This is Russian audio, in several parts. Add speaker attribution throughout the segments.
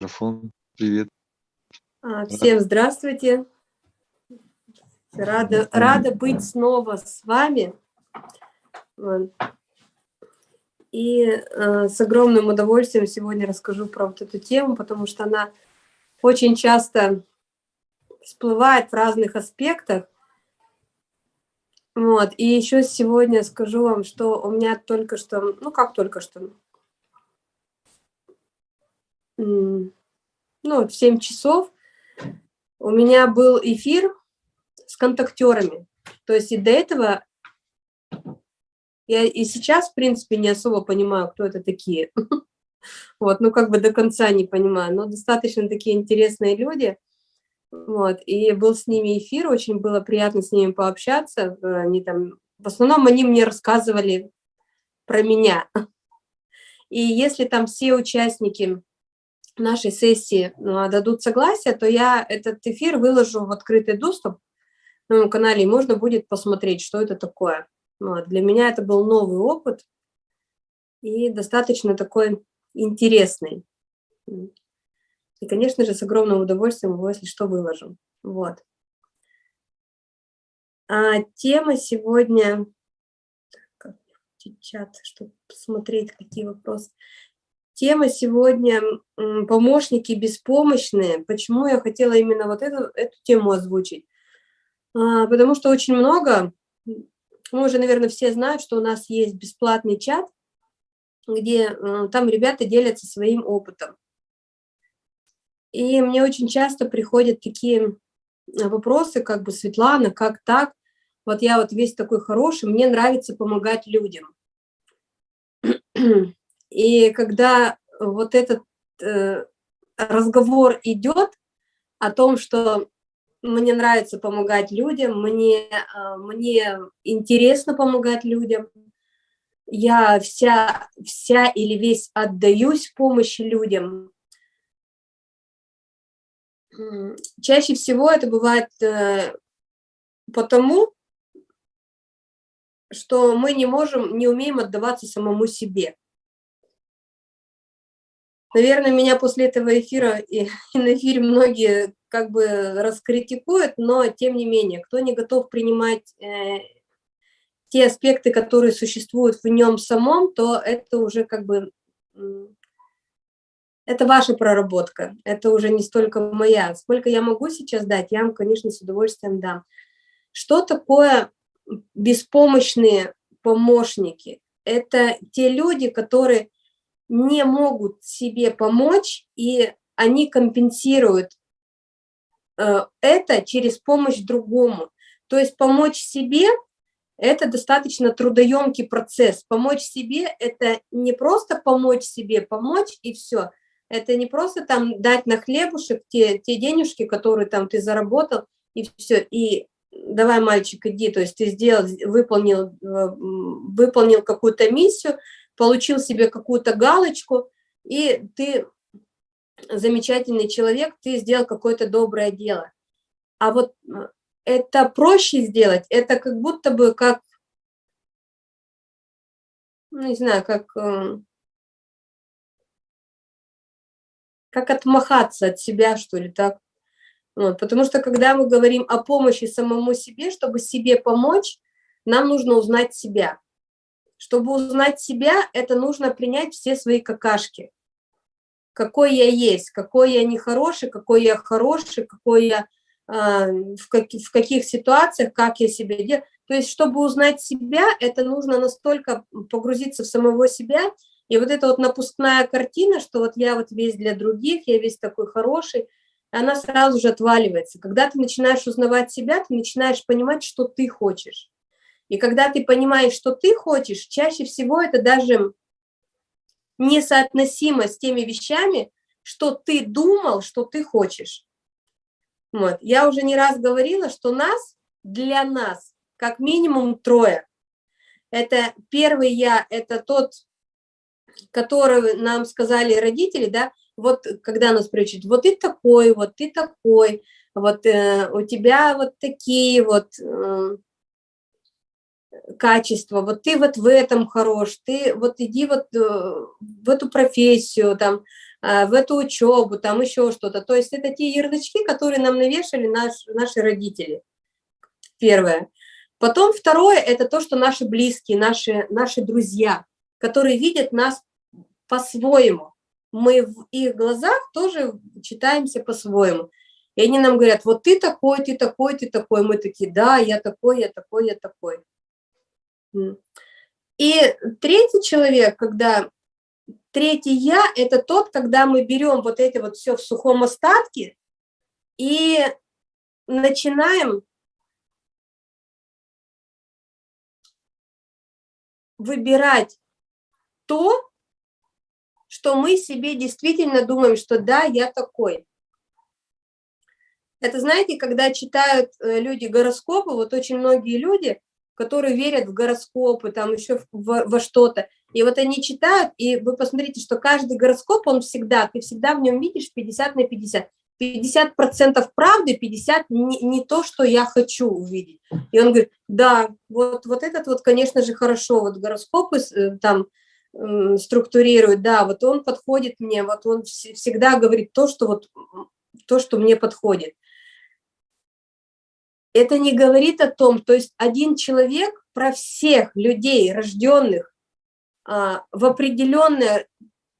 Speaker 1: Микрофон. Привет.
Speaker 2: А, всем здравствуйте. Рада, рада быть снова с вами. И э, с огромным удовольствием сегодня расскажу про вот эту тему, потому что она очень часто всплывает в разных аспектах. Вот. И еще сегодня скажу вам, что у меня только что, ну как только что, ну в 7 часов у меня был эфир с контактерами. То есть и до этого я и сейчас, в принципе, не особо понимаю, кто это такие. Вот, ну как бы до конца не понимаю, но достаточно такие интересные люди. Вот, и был с ними эфир, очень было приятно с ними пообщаться. Они там, в основном они мне рассказывали про меня. И если там все участники нашей сессии ну, дадут согласие, то я этот эфир выложу в открытый доступ на моем канале, и можно будет посмотреть, что это такое. Вот. Для меня это был новый опыт и достаточно такой интересный. И, конечно же, с огромным удовольствием его, если что, выложу. Вот. А тема сегодня... Как чат, чтобы посмотреть, какие вопросы. Тема сегодня «Помощники беспомощные». Почему я хотела именно вот эту, эту тему озвучить? А, потому что очень много, мы уже, наверное, все знают, что у нас есть бесплатный чат, где э, там ребята делятся своим опытом. И мне очень часто приходят такие вопросы, как бы, Светлана, как так? Вот я вот весь такой хороший, мне нравится помогать людям. И когда вот этот э, разговор идет о том, что мне нравится помогать людям, мне, э, мне интересно помогать людям, я вся, вся или весь отдаюсь помощи людям. Чаще всего это бывает э, потому, что мы не можем, не умеем отдаваться самому себе. Наверное, меня после этого эфира и, и на эфире многие как бы раскритикуют, но тем не менее, кто не готов принимать э, те аспекты, которые существуют в нем самом, то это уже как бы, это ваша проработка, это уже не столько моя. Сколько я могу сейчас дать, я вам, конечно, с удовольствием дам. Что такое беспомощные помощники? Это те люди, которые не могут себе помочь, и они компенсируют э, это через помощь другому. То есть помочь себе это достаточно трудоемкий процесс. Помочь себе – это не просто помочь себе, помочь и все. Это не просто там дать на хлебушек те, те денежки, которые там ты заработал, и все. И давай, мальчик, иди, то есть ты сделал, выполнил, э, выполнил какую-то миссию, получил себе какую-то галочку, и ты замечательный человек, ты сделал какое-то доброе дело. А вот э, это проще сделать, это как будто бы как, ну, не знаю, как, э, как отмахаться от себя, что ли, так. Вот, потому что когда мы говорим о помощи самому себе, чтобы себе помочь, нам нужно узнать себя. Чтобы узнать себя, это нужно принять все свои какашки. Какой я есть, какой я нехороший, какой я хороший, какой я а, в, как, в каких ситуациях, как я себя делаю. То есть, чтобы узнать себя, это нужно настолько погрузиться в самого себя, и вот эта вот напускная картина, что вот я вот весь для других, я весь такой хороший, она сразу же отваливается. Когда ты начинаешь узнавать себя, ты начинаешь понимать, что ты хочешь. И когда ты понимаешь, что ты хочешь, чаще всего это даже несоотносимо с теми вещами, что ты думал, что ты хочешь. Вот. Я уже не раз говорила, что нас, для нас, как минимум трое. Это первый я, это тот, который нам сказали родители, да, вот когда нас приучат, вот ты такой, вот ты такой, вот э, у тебя вот такие вот э, качества, вот ты вот в этом хорош, ты вот иди вот э, в эту профессию, там, а, в эту учебу, там еще что-то. То есть это те ярлычки, которые нам навешали наш, наши родители. Первое. Потом второе – это то, что наши близкие, наши, наши друзья, которые видят нас по-своему. Мы в их глазах тоже читаемся по-своему. И они нам говорят, вот ты такой, ты такой, ты такой. Мы такие, да, я такой, я такой, я такой. И третий человек, когда третий я, это тот, когда мы берем вот это вот все в сухом остатке и начинаем выбирать то, что мы себе действительно думаем, что да, я такой. Это, знаете, когда читают э, люди гороскопы, вот очень многие люди, которые верят в гороскопы, там еще во, во что-то, и вот они читают, и вы посмотрите, что каждый гороскоп, он всегда, ты всегда в нем видишь 50 на 50. 50 процентов правды, 50 не, не то, что я хочу увидеть. И он говорит, да, вот, вот этот вот, конечно же, хорошо, вот гороскопы э, там структурирует, да, вот он подходит мне, вот он всегда говорит то, что вот то, что мне подходит это не говорит о том, то есть один человек про всех людей, рожденных а, в определенное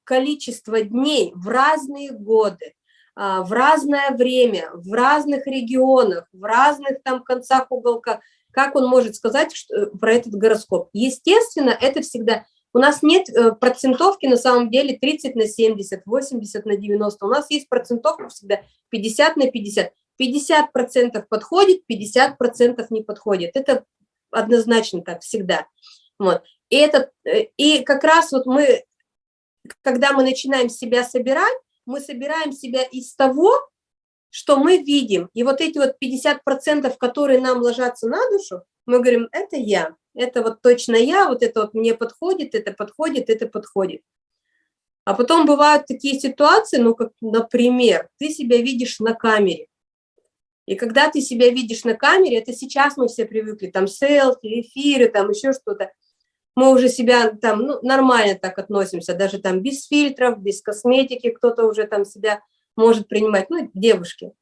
Speaker 2: количество дней, в разные годы, а, в разное время, в разных регионах, в разных там концах уголка, как он может сказать что, э, про этот гороскоп? Естественно, это всегда... У нас нет э, процентовки на самом деле 30 на 70, 80 на 90. У нас есть процентовка всегда 50 на 50. 50% подходит, 50% не подходит. Это однозначно так всегда. Вот. И, это, э, и как раз вот мы, когда мы начинаем себя собирать, мы собираем себя из того, что мы видим. И вот эти вот 50%, которые нам ложатся на душу, мы говорим, это я, это вот точно я, вот это вот мне подходит, это подходит, это подходит. А потом бывают такие ситуации, ну, как, например, ты себя видишь на камере, и когда ты себя видишь на камере, это сейчас мы все привыкли, там селфи, эфиры, там еще что-то, мы уже себя там ну, нормально так относимся, даже там без фильтров, без косметики, кто-то уже там себя может принимать, ну, девушки.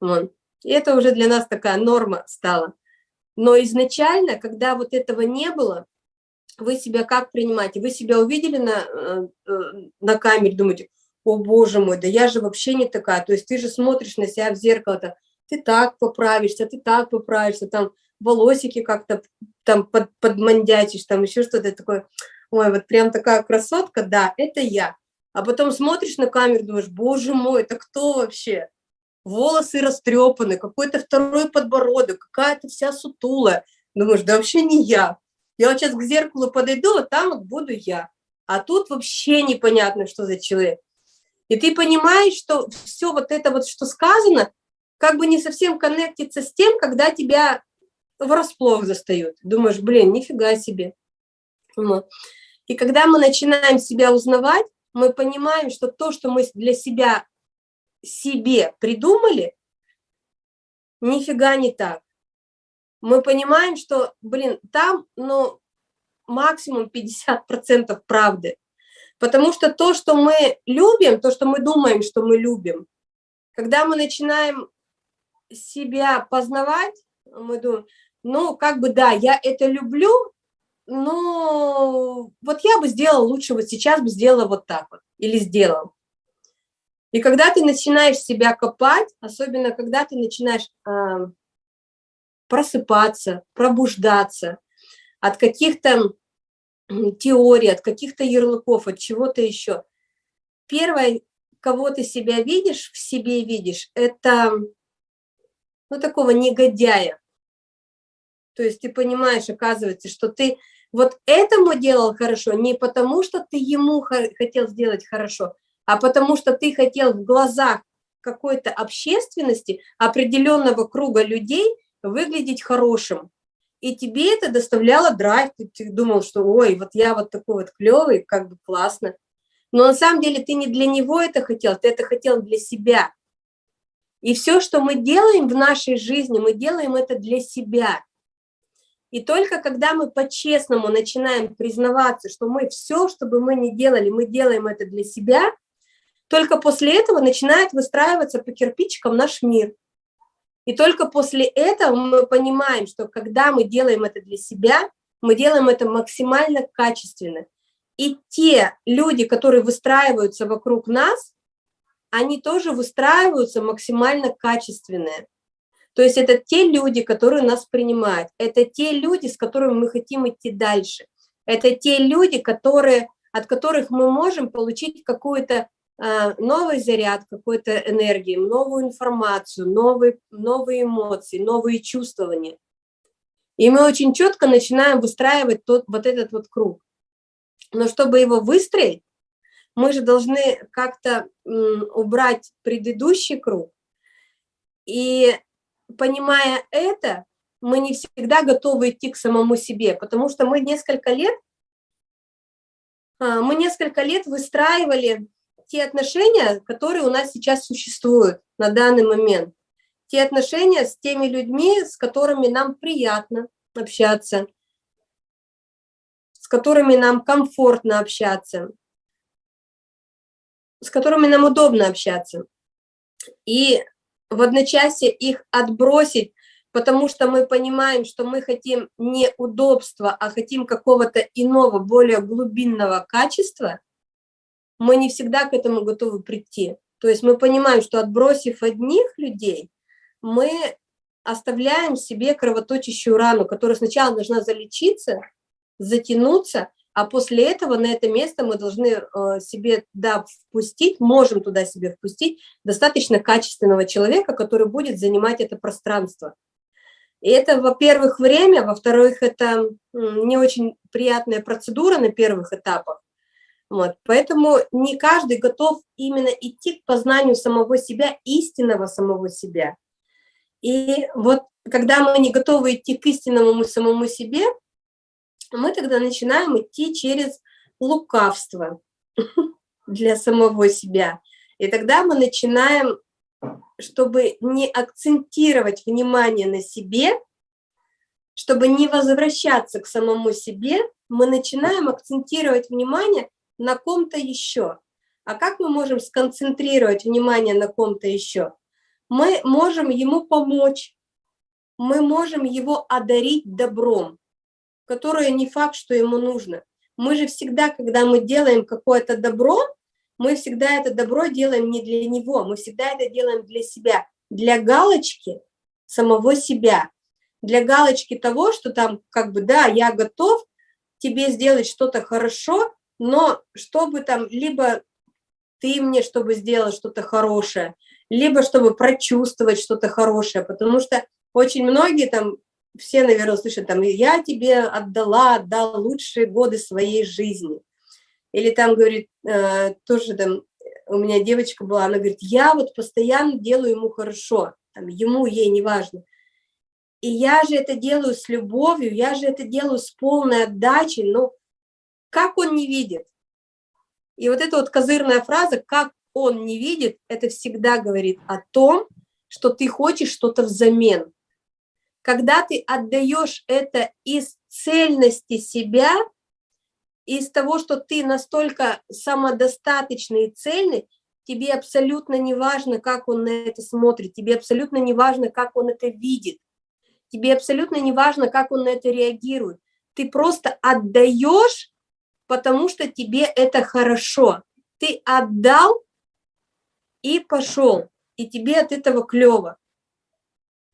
Speaker 2: Вот. И это уже для нас такая норма стала. Но изначально, когда вот этого не было, вы себя как принимаете? Вы себя увидели на, э, э, на камере, думаете, о боже мой, да я же вообще не такая. То есть ты же смотришь на себя в зеркало-то, ты так поправишься, ты так поправишься, там волосики как-то там под, подмандятишь, там еще что-то такое. Ой, вот прям такая красотка, да, это я. А потом смотришь на камеру, думаешь, боже мой, это кто вообще? Волосы растрепаны, какой-то второй подбородок, какая-то вся сутулая. Думаешь, да вообще не я. Я вот сейчас к зеркалу подойду, а там вот буду я. А тут вообще непонятно, что за человек. И ты понимаешь, что все вот это вот, что сказано, как бы не совсем коннектится с тем, когда тебя врасплох застают. Думаешь, блин, нифига себе. И когда мы начинаем себя узнавать, мы понимаем, что то, что мы для себя себе придумали, нифига не так. Мы понимаем, что, блин, там, ну, максимум 50% правды. Потому что то, что мы любим, то, что мы думаем, что мы любим, когда мы начинаем себя познавать, мы думаем, ну, как бы, да, я это люблю, но вот я бы сделала лучше, вот сейчас бы сделала вот так вот, или сделал. И когда ты начинаешь себя копать, особенно когда ты начинаешь э, просыпаться, пробуждаться от каких-то теорий, от каких-то ярлыков, от чего-то еще. Первое, кого ты себя видишь, в себе видишь, это ну, такого негодяя. То есть ты понимаешь, оказывается, что ты вот этому делал хорошо не потому, что ты ему хотел сделать хорошо, а потому что ты хотел в глазах какой-то общественности, определенного круга людей выглядеть хорошим. И тебе это доставляло драйв, ты, ты думал, что ой, вот я вот такой вот клевый, как бы классно. Но на самом деле ты не для него это хотел, ты это хотел для себя. И все, что мы делаем в нашей жизни, мы делаем это для себя. И только когда мы по-честному начинаем признаваться, что мы все, что бы мы ни делали, мы делаем это для себя, Только после этого начинает выстраиваться по кирпичикам наш мир. И только после этого мы понимаем, что когда мы делаем это для себя, мы делаем это максимально качественно. И те люди, которые выстраиваются вокруг нас, они тоже выстраиваются максимально качественные. То есть это те люди, которые нас принимают, это те люди, с которыми мы хотим идти дальше. Это те люди, которые, от которых мы можем получить какую-то э, новый заряд, какой-то энергии, новую информацию, новые, новые эмоции, новые чувствования. И мы очень четко начинаем выстраивать тот, вот этот вот круг. Но чтобы его выстроить, мы же должны как-то убрать предыдущий круг. И понимая это, мы не всегда готовы идти к самому себе, потому что мы несколько лет, а, мы несколько лет выстраивали те отношения, которые у нас сейчас существуют на данный момент. Те отношения с теми людьми, с которыми нам приятно общаться, с которыми нам комфортно общаться, с которыми нам удобно общаться. И в одночасье их отбросить, потому что мы понимаем, что мы хотим не удобства, а хотим какого-то иного, более глубинного качества, мы не всегда к этому готовы прийти. То есть мы понимаем, что отбросив одних людей, мы оставляем себе кровоточащую рану, которая сначала должна залечиться, затянуться, а после этого на это место мы должны э, себе да, впустить, можем туда себе впустить достаточно качественного человека, который будет занимать это пространство. И это, во-первых, время, во-вторых, это не очень приятная процедура на первых этапах. Вот. Поэтому не каждый готов именно идти к познанию самого себя, истинного самого себя. И вот когда мы не готовы идти к истинному самому себе, мы тогда начинаем идти через лукавство для самого себя. И тогда мы начинаем, чтобы не акцентировать внимание на себе, чтобы не возвращаться к самому себе, мы начинаем акцентировать внимание на ком-то еще. А как мы можем сконцентрировать внимание на ком-то еще? Мы можем ему помочь, мы можем его одарить добром которое не факт, что ему нужно. Мы же всегда, когда мы делаем какое-то добро, мы всегда это добро делаем не для него, мы всегда это делаем для себя, для галочки самого себя, для галочки того, что там как бы, да, я готов тебе сделать что-то хорошо, но чтобы там либо ты мне, чтобы сделать что-то хорошее, либо чтобы прочувствовать что-то хорошее, потому что очень многие там все, наверное, слышат, там, я тебе отдала, отдал лучшие годы своей жизни. Или там, говорит, э, тоже там, у меня девочка была, она говорит, я вот постоянно делаю ему хорошо, там, ему, ей, неважно. И я же это делаю с любовью, я же это делаю с полной отдачей, но как он не видит? И вот эта вот козырная фраза «как он не видит» это всегда говорит о том, что ты хочешь что-то взамен когда ты отдаешь это из цельности себя, из того, что ты настолько самодостаточный и цельный, тебе абсолютно не важно, как он на это смотрит, тебе абсолютно не важно, как он это видит, тебе абсолютно не важно, как он на это реагирует. Ты просто отдаешь, потому что тебе это хорошо. Ты отдал и пошел, и тебе от этого клево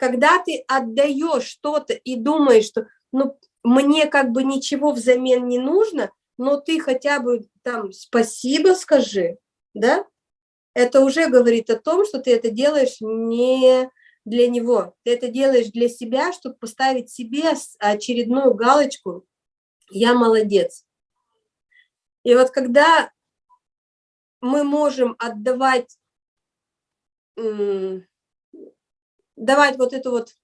Speaker 2: когда ты отдаешь что-то и думаешь, что ну, мне как бы ничего взамен не нужно, но ты хотя бы там спасибо скажи, да, это уже говорит о том, что ты это делаешь не для него, ты это делаешь для себя, чтобы поставить себе очередную галочку «я молодец». И вот когда мы можем отдавать давать вот эту вот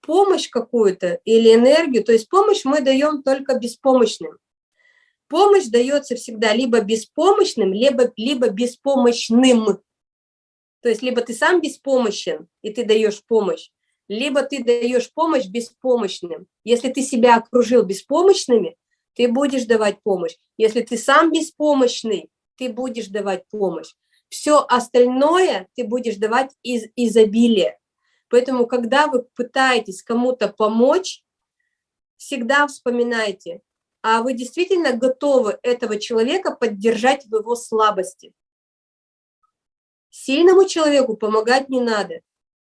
Speaker 2: помощь какую-то или энергию, то есть помощь мы даем только беспомощным. Помощь дается всегда либо беспомощным, либо, либо беспомощным. То есть либо ты сам беспомощен, и ты даешь помощь, либо ты даешь помощь беспомощным. Если ты себя окружил беспомощными, ты будешь давать помощь. Если ты сам беспомощный, ты будешь давать помощь. Все остальное ты будешь давать из изобилия. Поэтому, когда вы пытаетесь кому-то помочь, всегда вспоминайте, а вы действительно готовы этого человека поддержать в его слабости. Сильному человеку помогать не надо.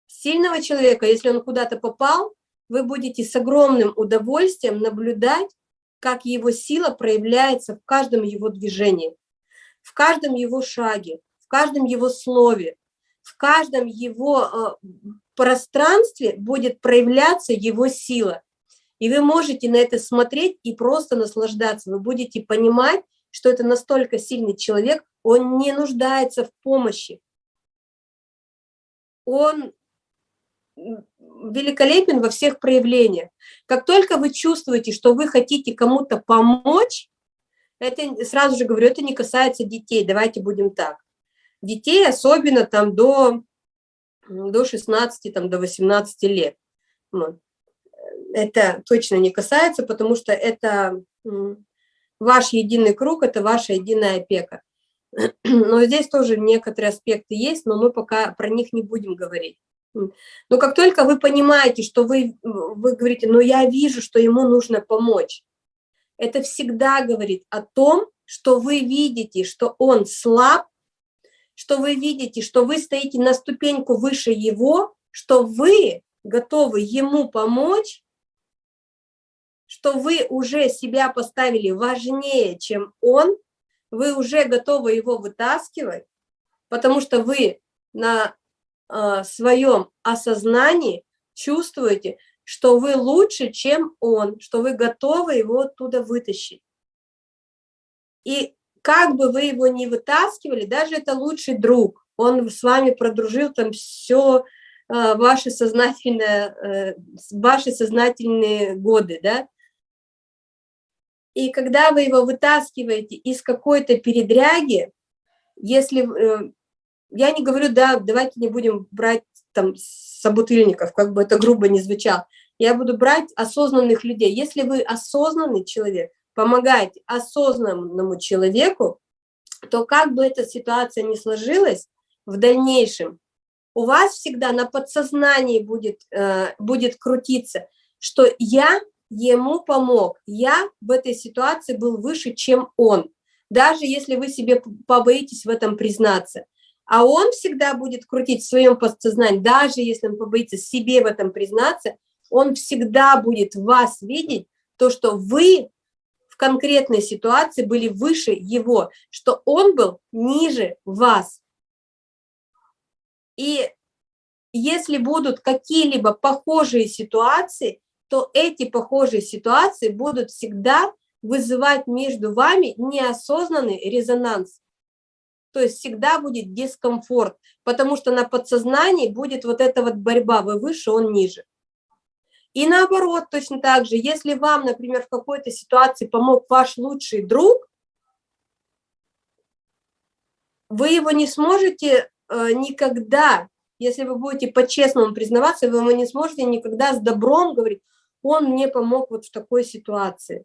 Speaker 2: Сильного человека, если он куда-то попал, вы будете с огромным удовольствием наблюдать, как его сила проявляется в каждом его движении, в каждом его шаге, каждом его слове, в каждом его э, пространстве будет проявляться его сила. И вы можете на это смотреть и просто наслаждаться. Вы будете понимать, что это настолько сильный человек, он не нуждается в помощи. Он великолепен во всех проявлениях. Как только вы чувствуете, что вы хотите кому-то помочь, это сразу же говорю, это не касается детей, давайте будем так. Детей особенно там до, до 16, там, до 18 лет. Это точно не касается, потому что это ваш единый круг, это ваша единая опека. Но здесь тоже некоторые аспекты есть, но мы пока про них не будем говорить. Но как только вы понимаете, что вы, вы говорите, но я вижу, что ему нужно помочь, это всегда говорит о том, что вы видите, что он слаб, что вы видите, что вы стоите на ступеньку выше его, что вы готовы ему помочь, что вы уже себя поставили важнее, чем он, вы уже готовы его вытаскивать, потому что вы на э, своем осознании чувствуете, что вы лучше, чем он, что вы готовы его оттуда вытащить. И как бы вы его не вытаскивали, даже это лучший друг, он с вами продружил там все э, ваши сознательные, э, ваши сознательные годы, да, и когда вы его вытаскиваете из какой-то передряги, если э, я не говорю, да, давайте не будем брать там собутыльников, как бы это грубо не звучало. Я буду брать осознанных людей. Если вы осознанный человек, помогаете осознанному человеку, то как бы эта ситуация ни сложилась в дальнейшем, у вас всегда на подсознании будет, э, будет крутиться, что я ему помог, я в этой ситуации был выше, чем он, даже если вы себе побоитесь в этом признаться. А он всегда будет крутить в своем подсознании, даже если он побоится себе в этом признаться, он всегда будет вас видеть, то, что вы конкретной ситуации были выше его, что он был ниже вас. И если будут какие-либо похожие ситуации, то эти похожие ситуации будут всегда вызывать между вами неосознанный резонанс. То есть всегда будет дискомфорт, потому что на подсознании будет вот эта вот борьба, вы выше, он ниже. И наоборот, точно так же, если вам, например, в какой-то ситуации помог ваш лучший друг, вы его не сможете э, никогда, если вы будете по-честному признаваться, вы его не сможете никогда с добром говорить, он мне помог вот в такой ситуации.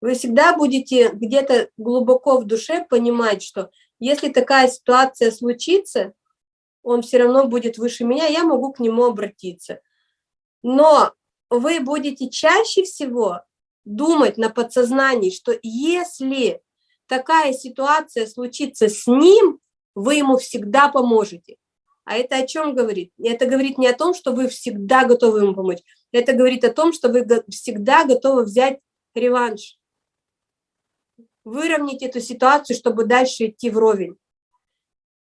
Speaker 2: Вы всегда будете где-то глубоко в душе понимать, что если такая ситуация случится, он все равно будет выше меня, я могу к нему обратиться. Но вы будете чаще всего думать на подсознании, что если такая ситуация случится с ним, вы ему всегда поможете. А это о чем говорит? Это говорит не о том, что вы всегда готовы ему помочь. Это говорит о том, что вы всегда готовы взять реванш выровнять эту ситуацию, чтобы дальше идти вровень.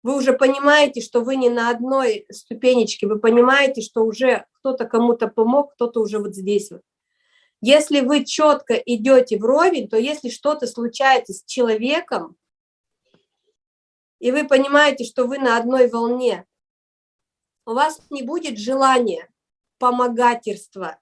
Speaker 2: Вы уже понимаете, что вы не на одной ступенечке, вы понимаете, что уже кто-то кому-то помог, кто-то уже вот здесь вот. Если вы четко идете вровень, то если что-то случается с человеком, и вы понимаете, что вы на одной волне, у вас не будет желания помогательства,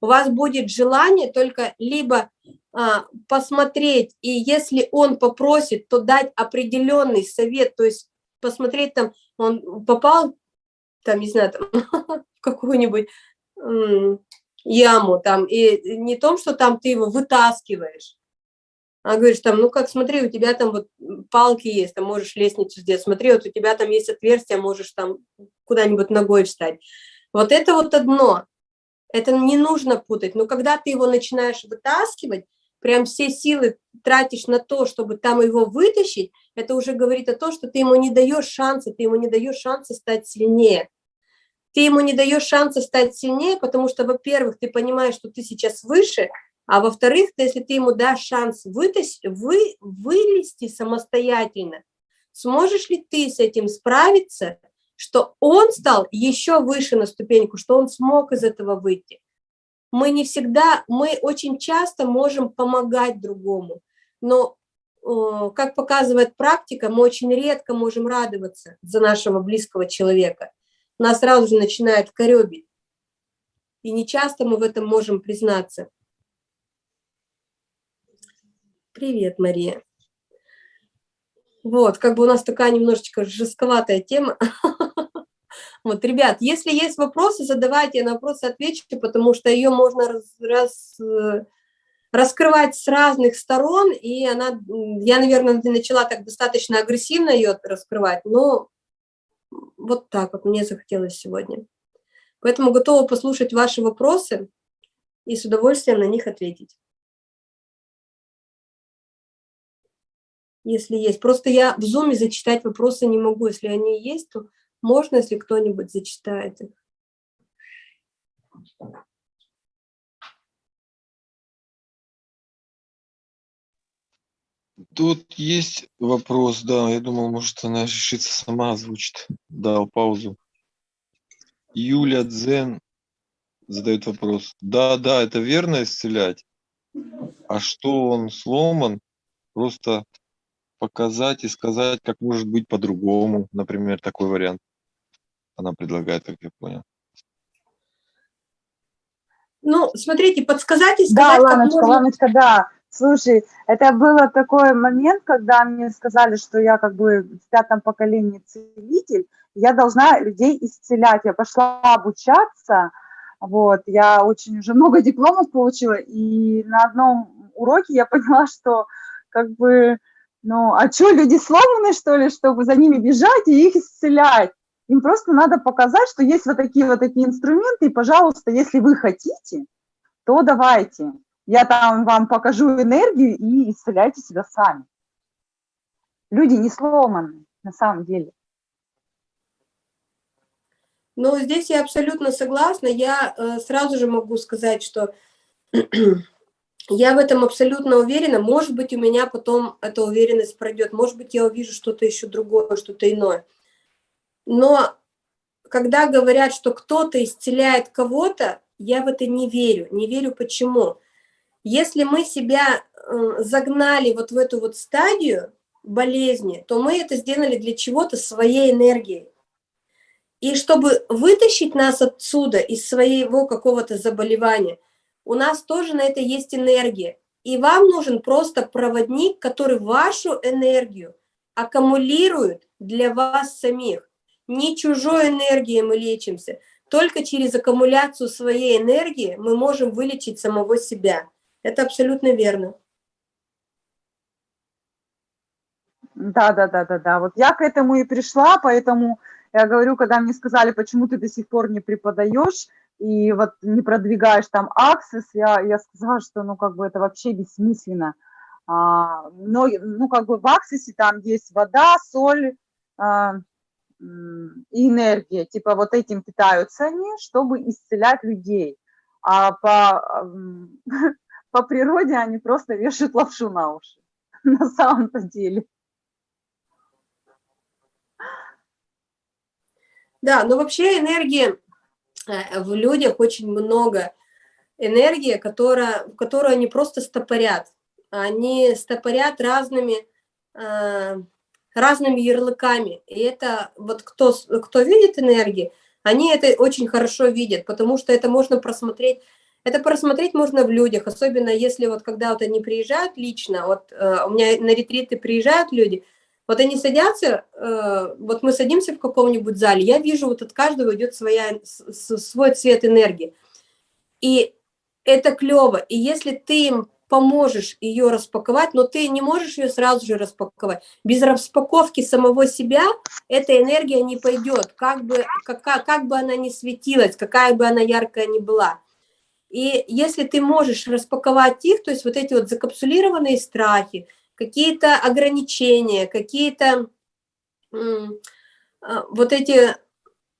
Speaker 2: у вас будет желание только либо а, посмотреть, и если он попросит, то дать определенный совет, то есть посмотреть там, он попал, там, не знаю, там, в какую-нибудь яму, там, и не том, что там ты его вытаскиваешь, Она говорит, там, ну как, смотри, у тебя там вот палки есть, там можешь лестницу сделать, смотри, вот у тебя там есть отверстие, можешь там куда-нибудь ногой встать. Вот это вот одно, это не нужно путать, но когда ты его начинаешь вытаскивать, прям все силы тратишь на то, чтобы там его вытащить, это уже говорит о том, что ты ему не даешь шанса, ты ему не даешь шанса стать сильнее. Ты ему не даешь шанса стать сильнее, потому что, во-первых, ты понимаешь, что ты сейчас выше, а во-вторых, если ты ему дашь шанс вытащить, вы, вылезти самостоятельно, сможешь ли ты с этим справиться, что он стал еще выше на ступеньку, что он смог из этого выйти. Мы не всегда, мы очень часто можем помогать другому, но, как показывает практика, мы очень редко можем радоваться за нашего близкого человека. Нас сразу же начинает коребить. И не часто мы в этом можем признаться. Привет, Мария. Вот, как бы у нас такая немножечко жестковатая тема. Вот, ребят, если есть вопросы, задавайте, я на вопросы отвечу, потому что ее можно раз, раз, э, раскрывать с разных сторон, и она, я, наверное, начала так достаточно агрессивно ее раскрывать, но вот так вот мне захотелось сегодня. Поэтому готова послушать ваши вопросы и с удовольствием на них ответить. Если есть. Просто я в зуме зачитать вопросы не могу. Если они есть, то можно, если кто-нибудь зачитает их.
Speaker 1: Тут есть вопрос, да, я думал, может, она решится сама озвучит. Дал паузу. Юля Дзен задает вопрос. Да, да, это верно исцелять. А что он сломан? Просто показать и сказать, как может быть по-другому, например, такой вариант. Она предлагает, как я понял.
Speaker 2: Ну, смотрите, подсказать и сказать,
Speaker 3: Да, Ланочка, можно... Ланочка, да. Слушай, это было такой момент, когда мне сказали, что я как бы в пятом поколении целитель, я должна людей исцелять. Я пошла обучаться, вот, я очень уже много дипломов получила, и на одном уроке я поняла, что как бы, ну, а что, люди сломаны, что ли, чтобы за ними бежать и их исцелять? Им просто надо показать, что есть вот такие вот такие инструменты, и, пожалуйста, если вы хотите, то давайте. Я там вам покажу энергию и исцеляйте себя сами. Люди не сломаны на самом деле.
Speaker 2: Ну, здесь я абсолютно согласна. Я э, сразу же могу сказать, что я в этом абсолютно уверена. Может быть, у меня потом эта уверенность пройдет. Может быть, я увижу что-то еще другое, что-то иное. Но когда говорят, что кто-то исцеляет кого-то, я в это не верю. Не верю почему. Если мы себя э, загнали вот в эту вот стадию болезни, то мы это сделали для чего-то своей энергией. И чтобы вытащить нас отсюда, из своего какого-то заболевания, у нас тоже на это есть энергия. И вам нужен просто проводник, который вашу энергию аккумулирует для вас самих. Не чужой энергией мы лечимся. Только через аккумуляцию своей энергии мы можем вылечить самого себя. Это абсолютно верно.
Speaker 3: Да, да, да, да, да. Вот я к этому и пришла, поэтому я говорю, когда мне сказали, почему ты до сих пор не преподаешь и вот не продвигаешь там аксесс, я, я сказала, что ну как бы это вообще бессмысленно. А, но, ну как бы в аксессе там есть вода, соль а, и энергия. Типа вот этим питаются они, чтобы исцелять людей. А по, по природе они просто вешают лапшу на уши на самом-то деле.
Speaker 2: Да, но вообще энергии э, в людях очень много. Энергии, которая, которую они просто стопорят. Они стопорят разными, э, разными ярлыками. И это вот кто, кто видит энергии, они это очень хорошо видят, потому что это можно просмотреть это просмотреть можно в людях, особенно если вот когда вот они приезжают лично, вот э, у меня на ретриты приезжают люди, вот они садятся, э, вот мы садимся в каком-нибудь зале, я вижу, вот от каждого идет своя, свой цвет энергии. И это клево. И если ты им поможешь ее распаковать, но ты не можешь ее сразу же распаковать. Без распаковки самого себя эта энергия не пойдет, как бы, как, как бы она ни светилась, какая бы она яркая ни была. И если ты можешь распаковать их, то есть вот эти вот закапсулированные страхи, какие-то ограничения, какие-то а, вот эти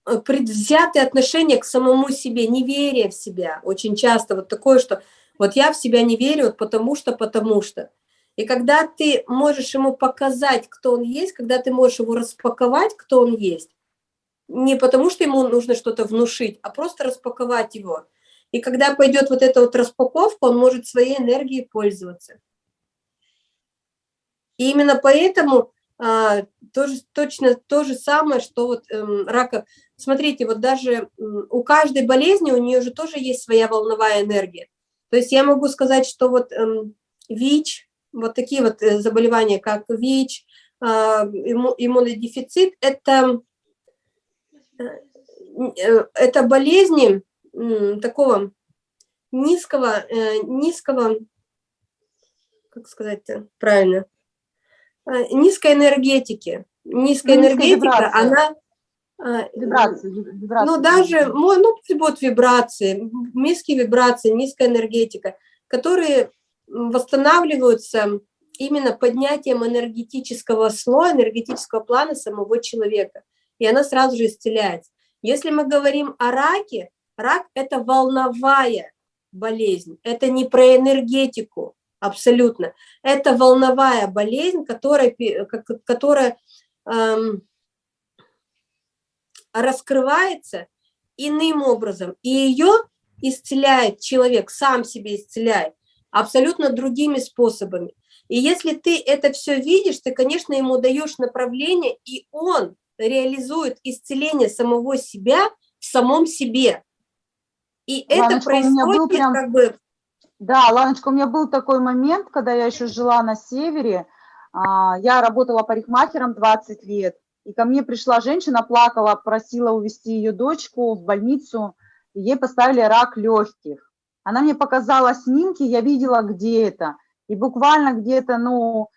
Speaker 2: э, предвзятые отношения к самому себе, неверие в себя, очень часто вот такое, что вот я в себя не верю, вот потому что, потому что. И когда ты можешь ему показать, кто он есть, когда ты можешь его распаковать, кто он есть, не потому что ему нужно что-то внушить, а просто распаковать его. И когда пойдет вот эта вот распаковка, он может своей энергией пользоваться. И именно поэтому а, тоже, точно то же самое, что вот эм, рака. Смотрите, вот даже у каждой болезни у нее же тоже есть своя волновая энергия. То есть я могу сказать, что вот эм, ВИЧ, вот такие вот э, заболевания, как ВИЧ, э, имму, иммунодефицит, это, э, э это болезни э, такого низкого, э, низкого, как сказать правильно, Э, низкой энергетики. Низкая энергетика, вибрация. она...
Speaker 3: Э, вибрации,
Speaker 2: вибрации. Ну, даже, ну, будут вибрации, низкие вибрации, низкая энергетика, которые восстанавливаются именно поднятием энергетического слоя, энергетического плана самого человека. И она сразу же исцеляется. Если мы говорим о раке, рак – это волновая болезнь, это не про энергетику, абсолютно. Это волновая болезнь, которая, которая эм, раскрывается иным образом, и ее исцеляет человек, сам себе исцеляет, абсолютно другими способами. И если ты это все видишь, ты, конечно, ему даешь направление, и он реализует исцеление самого себя в самом себе. И Ладно, это происходит прям... как бы
Speaker 3: да, Ланочка, у меня был такой момент, когда я еще жила на севере, а, я работала парикмахером 20 лет, и ко мне пришла женщина, плакала, просила увезти ее дочку в больницу, и ей поставили рак легких. Она мне показала снимки, я видела, где это. И буквально где-то, ну,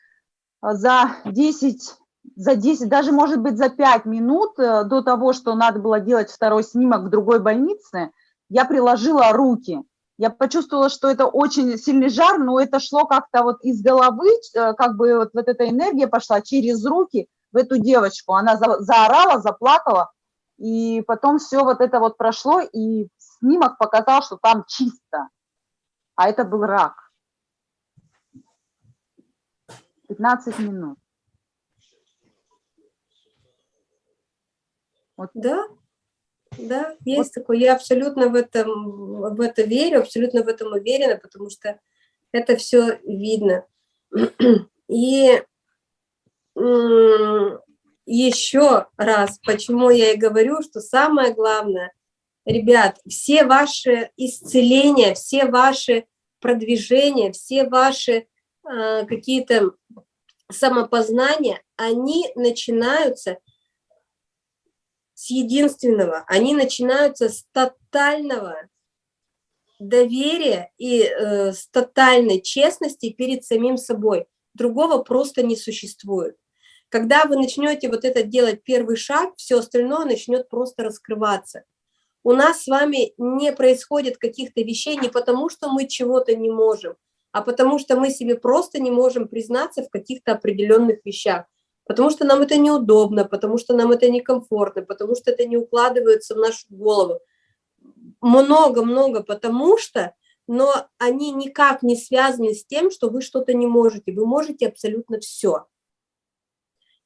Speaker 3: за 10, за 10, даже, может быть, за 5 минут э, до того, что надо было делать второй снимок в другой больнице, я приложила руки – я почувствовала, что это очень сильный жар, но это шло как-то вот из головы, э, как бы вот, вот эта энергия пошла через руки в эту девочку. Она за, заорала, заплакала, и потом все вот это вот прошло, и снимок показал, что там чисто. А это был рак. 15 минут.
Speaker 2: Вот. Да, да, есть вот. такое. Я абсолютно в этом, в это верю, абсолютно в этом уверена, потому что это все видно. И еще раз, почему я и говорю, что самое главное, ребят, все ваши исцеления, все ваши продвижения, все ваши э, какие-то самопознания, они начинаются с единственного. Они начинаются с тотального доверия и э, с тотальной честности перед самим собой. Другого просто не существует. Когда вы начнете вот это делать первый шаг, все остальное начнет просто раскрываться. У нас с вами не происходит каких-то вещей не потому, что мы чего-то не можем, а потому что мы себе просто не можем признаться в каких-то определенных вещах потому что нам это неудобно, потому что нам это некомфортно, потому что это не укладывается в нашу голову. Много-много потому что, но они никак не связаны с тем, что вы что-то не можете. Вы можете абсолютно все.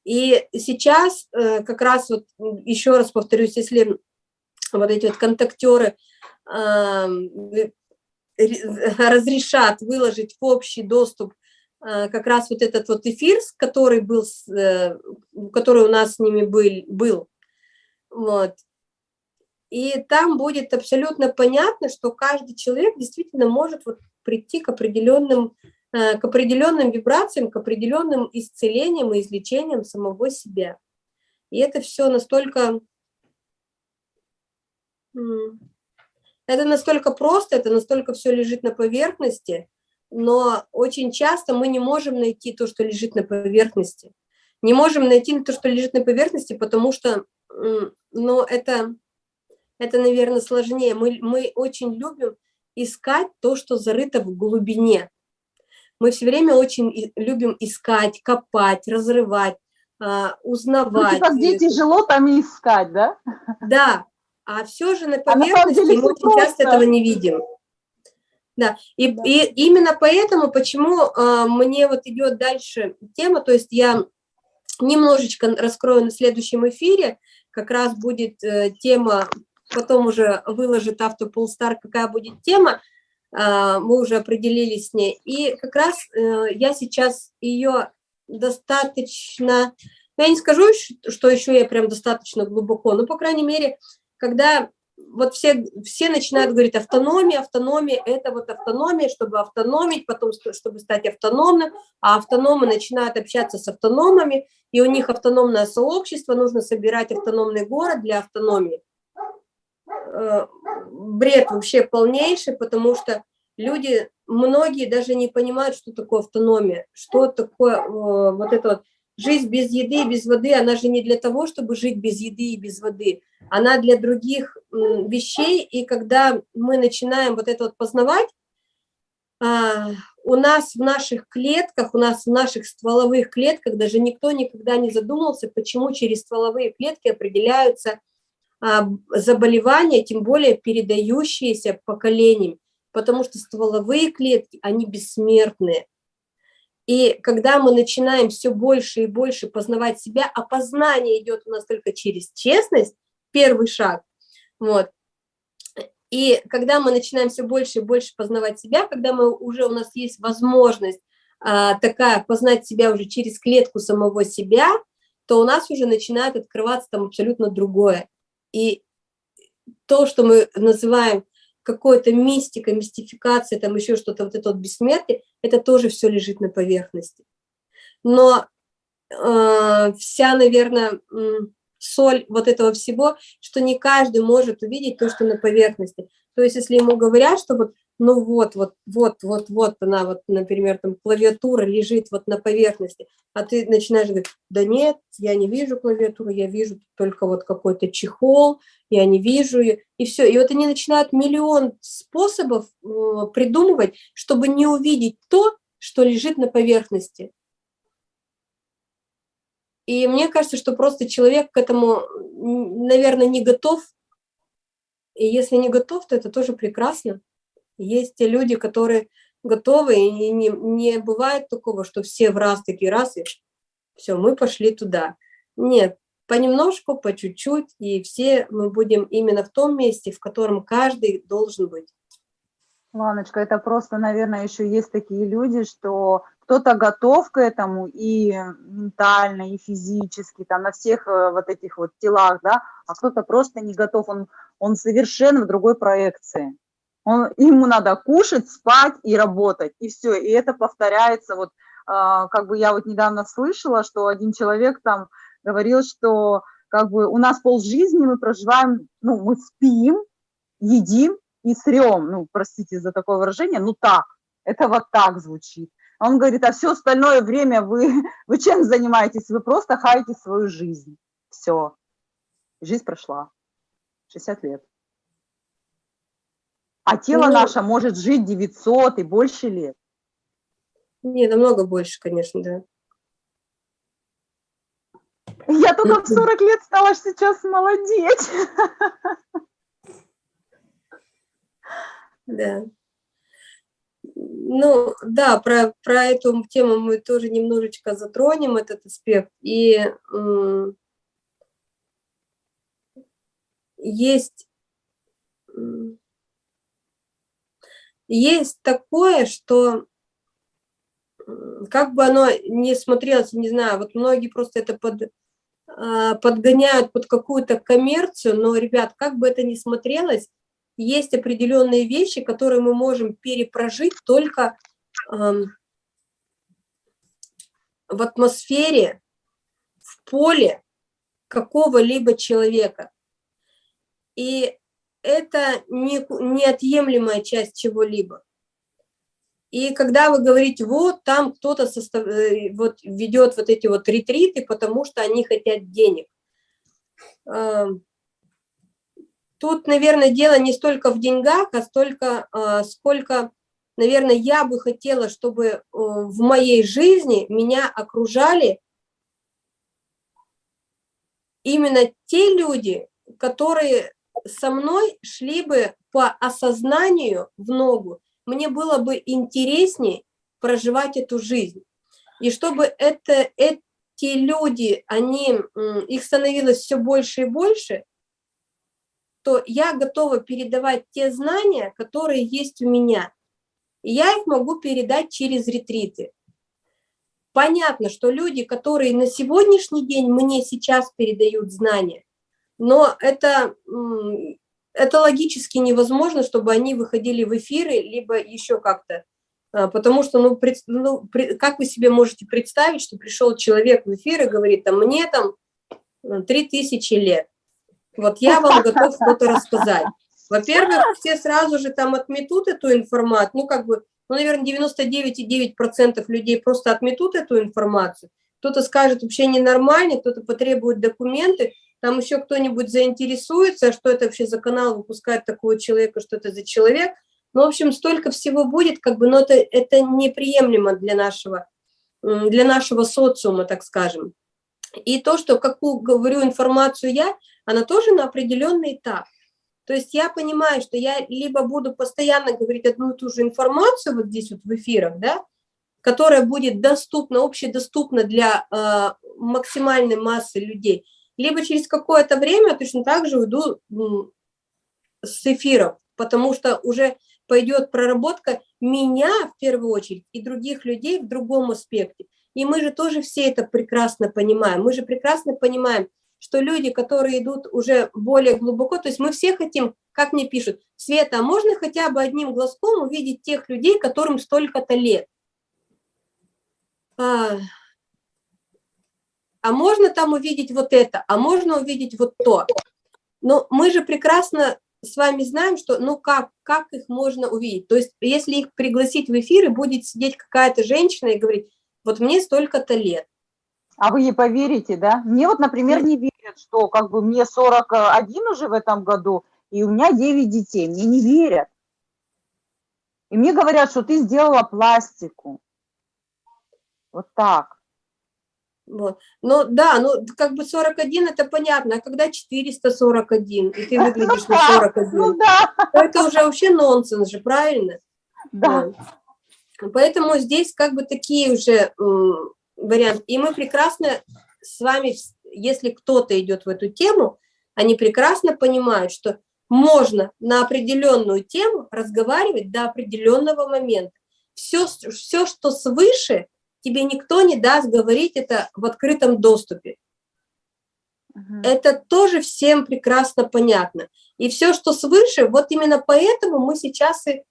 Speaker 2: И сейчас э, как раз вот еще раз повторюсь, если вот эти вот контактеры разрешат выложить в общий доступ Э, как раз вот этот вот эфир, который был, э, который у нас с ними был, был. Вот. И там будет абсолютно понятно, что каждый человек действительно может вот прийти к определенным, э, к определенным вибрациям, к определенным исцелениям и излечениям самого себя. И это все настолько... Это настолько просто, это настолько все лежит на поверхности, но очень часто мы не можем найти то, что лежит на поверхности. Не можем найти то, что лежит на поверхности, потому что, ну, это, это наверное, сложнее. Мы, мы очень любим искать то, что зарыто в глубине. Мы все время очень любим искать, копать, разрывать, а, узнавать. Ну,
Speaker 3: типа, где тяжело, там и искать, да?
Speaker 2: Да, а все же на поверхности а на мы очень просто. часто этого не видим. Да, и, да. и именно поэтому, почему э, мне вот идет дальше тема, то есть я немножечко раскрою на следующем эфире, как раз будет э, тема, потом уже выложит Автополстар, какая будет тема, мы уже определились с ней, и как раз э, я сейчас ее достаточно, я не скажу, что еще я прям достаточно глубоко, но, по крайней мере, когда вот все, все начинают говорить автономия, автономия, это вот автономия, чтобы автономить, потом чтобы стать автономным, а автономы начинают общаться с автономами, и у них автономное сообщество, нужно собирать автономный город для автономии. Э, бред вообще полнейший, потому что люди, многие даже не понимают, что такое автономия, что такое э, вот это вот жизнь без еды и без воды, она же не для того, чтобы жить без еды и без воды, она для других вещей, и когда мы начинаем вот это вот познавать, а, у нас в наших клетках, у нас в наших стволовых клетках даже никто никогда не задумался, почему через стволовые клетки определяются заболевания, тем более передающиеся поколениям, потому что стволовые клетки, они бессмертные. И когда мы начинаем все больше и больше познавать себя, а познание идет у нас только через честность, первый шаг, вот, и когда мы начинаем все больше и больше познавать себя, когда мы уже у нас есть возможность а, такая познать себя уже через клетку самого себя, то у нас уже начинает открываться там абсолютно другое. И то, что мы называем какой-то мистика, мистификация, там еще что-то, вот это вот бессмертие, это тоже все лежит на поверхности. Но э, вся, наверное, соль вот этого всего, что не каждый может увидеть то, что на поверхности. То есть, если ему говорят, что вот, ну вот, вот, вот, вот, вот она, вот, например, там клавиатура лежит вот на поверхности, а ты начинаешь говорить, да нет, я не вижу клавиатуру, я вижу только вот какой-то чехол, я не вижу ее, и все. И вот они начинают миллион способов э, придумывать, чтобы не увидеть то, что лежит на поверхности. И мне кажется, что просто человек к этому, наверное, не готов. И если не готов, то это тоже прекрасно. Есть те люди, которые готовы, и не, не бывает такого, что все в раз такие раз, и все, мы пошли туда. Нет, понемножку, по чуть-чуть, и все мы будем именно в том месте, в котором каждый должен быть.
Speaker 3: Ланочка, это просто, наверное, еще есть такие люди, что кто-то готов к этому и ментально, и физически, там, на всех э, вот этих вот телах, да, а кто-то просто не готов, он, он совершенно в другой проекции. Он, ему надо кушать, спать и работать, и все, и это повторяется, вот, э, как бы я вот недавно слышала, что один человек там говорил, что как бы у нас полжизни мы проживаем, ну, мы спим, едим и срем, ну, простите за такое выражение, ну так, это вот так звучит. Он говорит, а все остальное время вы, вы чем занимаетесь? Вы просто хаете свою жизнь. Все. Жизнь прошла. 60 лет. А тело ну, наше может жить 900 и больше лет.
Speaker 2: Не, намного больше, конечно, да.
Speaker 3: Я только в 40 лет стала сейчас молодеть.
Speaker 2: Да. Ну, да, про, про эту тему мы тоже немножечко затронем, этот аспект. И есть, есть такое, что как бы оно не смотрелось, не знаю, вот многие просто это под, а, подгоняют под какую-то коммерцию, но, ребят, как бы это ни смотрелось, есть определенные вещи, которые мы можем перепрожить только в атмосфере, в поле какого-либо человека. И это не, неотъемлемая часть чего-либо. И когда вы говорите, вот там кто-то состав... Э, вот, ведет вот эти вот ретриты, потому что они хотят денег. Эм, тут, наверное, дело не столько в деньгах, а столько, а, сколько, наверное, я бы хотела, чтобы э, в моей жизни меня окружали именно те люди, которые со мной шли бы по осознанию в ногу, мне было бы интереснее проживать эту жизнь. И чтобы это, эти люди, они, их становилось все больше и больше, то я готова передавать те знания, которые есть у меня. И я их могу передать через ретриты. Понятно, что люди, которые на сегодняшний день мне сейчас передают знания, но это это логически невозможно, чтобы они выходили в эфиры, либо еще как-то. А, потому что, ну, пред, ну, как вы себе можете представить, что пришел человек в эфир и говорит, там, мне там 3000 лет. Вот я вам готов что-то рассказать. Во-первых, все сразу же там отметут эту информацию, ну, как бы, ну, наверное, 99,9% людей просто отметут эту информацию. Кто-то скажет, вообще ненормально, кто-то потребует документы, там еще кто-нибудь заинтересуется, что это вообще за канал выпускает такого человека, что это за человек. Ну, в общем, столько всего будет, как бы, но это, это неприемлемо для нашего, для нашего социума, так скажем. И то, что, какую говорю информацию я, она тоже на определенный этап. То есть я понимаю, что я либо буду постоянно говорить одну и ту же информацию вот здесь вот в эфирах, да, которая будет доступна, общедоступна для э, максимальной массы людей, либо через какое-то время точно так же уйду с эфиров, потому что уже пойдет проработка меня в первую очередь и других людей в другом аспекте. И мы же тоже все это прекрасно понимаем. Мы же прекрасно понимаем, что люди, которые идут уже более глубоко, то есть мы все хотим, как мне пишут, Света, а можно хотя бы одним глазком увидеть тех людей, которым столько-то лет? А, можно там увидеть вот это, а можно увидеть вот то. Но мы же прекрасно с вами знаем, что ну как, как их можно увидеть. То есть если их пригласить в эфир, и будет сидеть какая-то женщина и говорить, вот мне столько-то лет.
Speaker 3: А вы ей поверите, да? Мне вот, например, не верят, что как бы мне 41 уже в этом году, и у меня 9 детей. Мне не верят. И мне говорят, что ты сделала пластику. Вот так.
Speaker 2: Вот. Ну да, ну как бы 41 это понятно, а когда 441, и ты выглядишь на 41, ну, да. это уже вообще нонсенс же, правильно?
Speaker 3: Да.
Speaker 2: Поэтому здесь как бы такие уже варианты. И мы прекрасно с вами, если кто-то идет в эту тему, они прекрасно понимают, что можно на определенную тему разговаривать до определенного момента. Все, все что свыше – тебе никто не даст говорить это в открытом доступе. Угу. Это тоже всем прекрасно понятно. И все, что свыше, вот именно поэтому мы сейчас и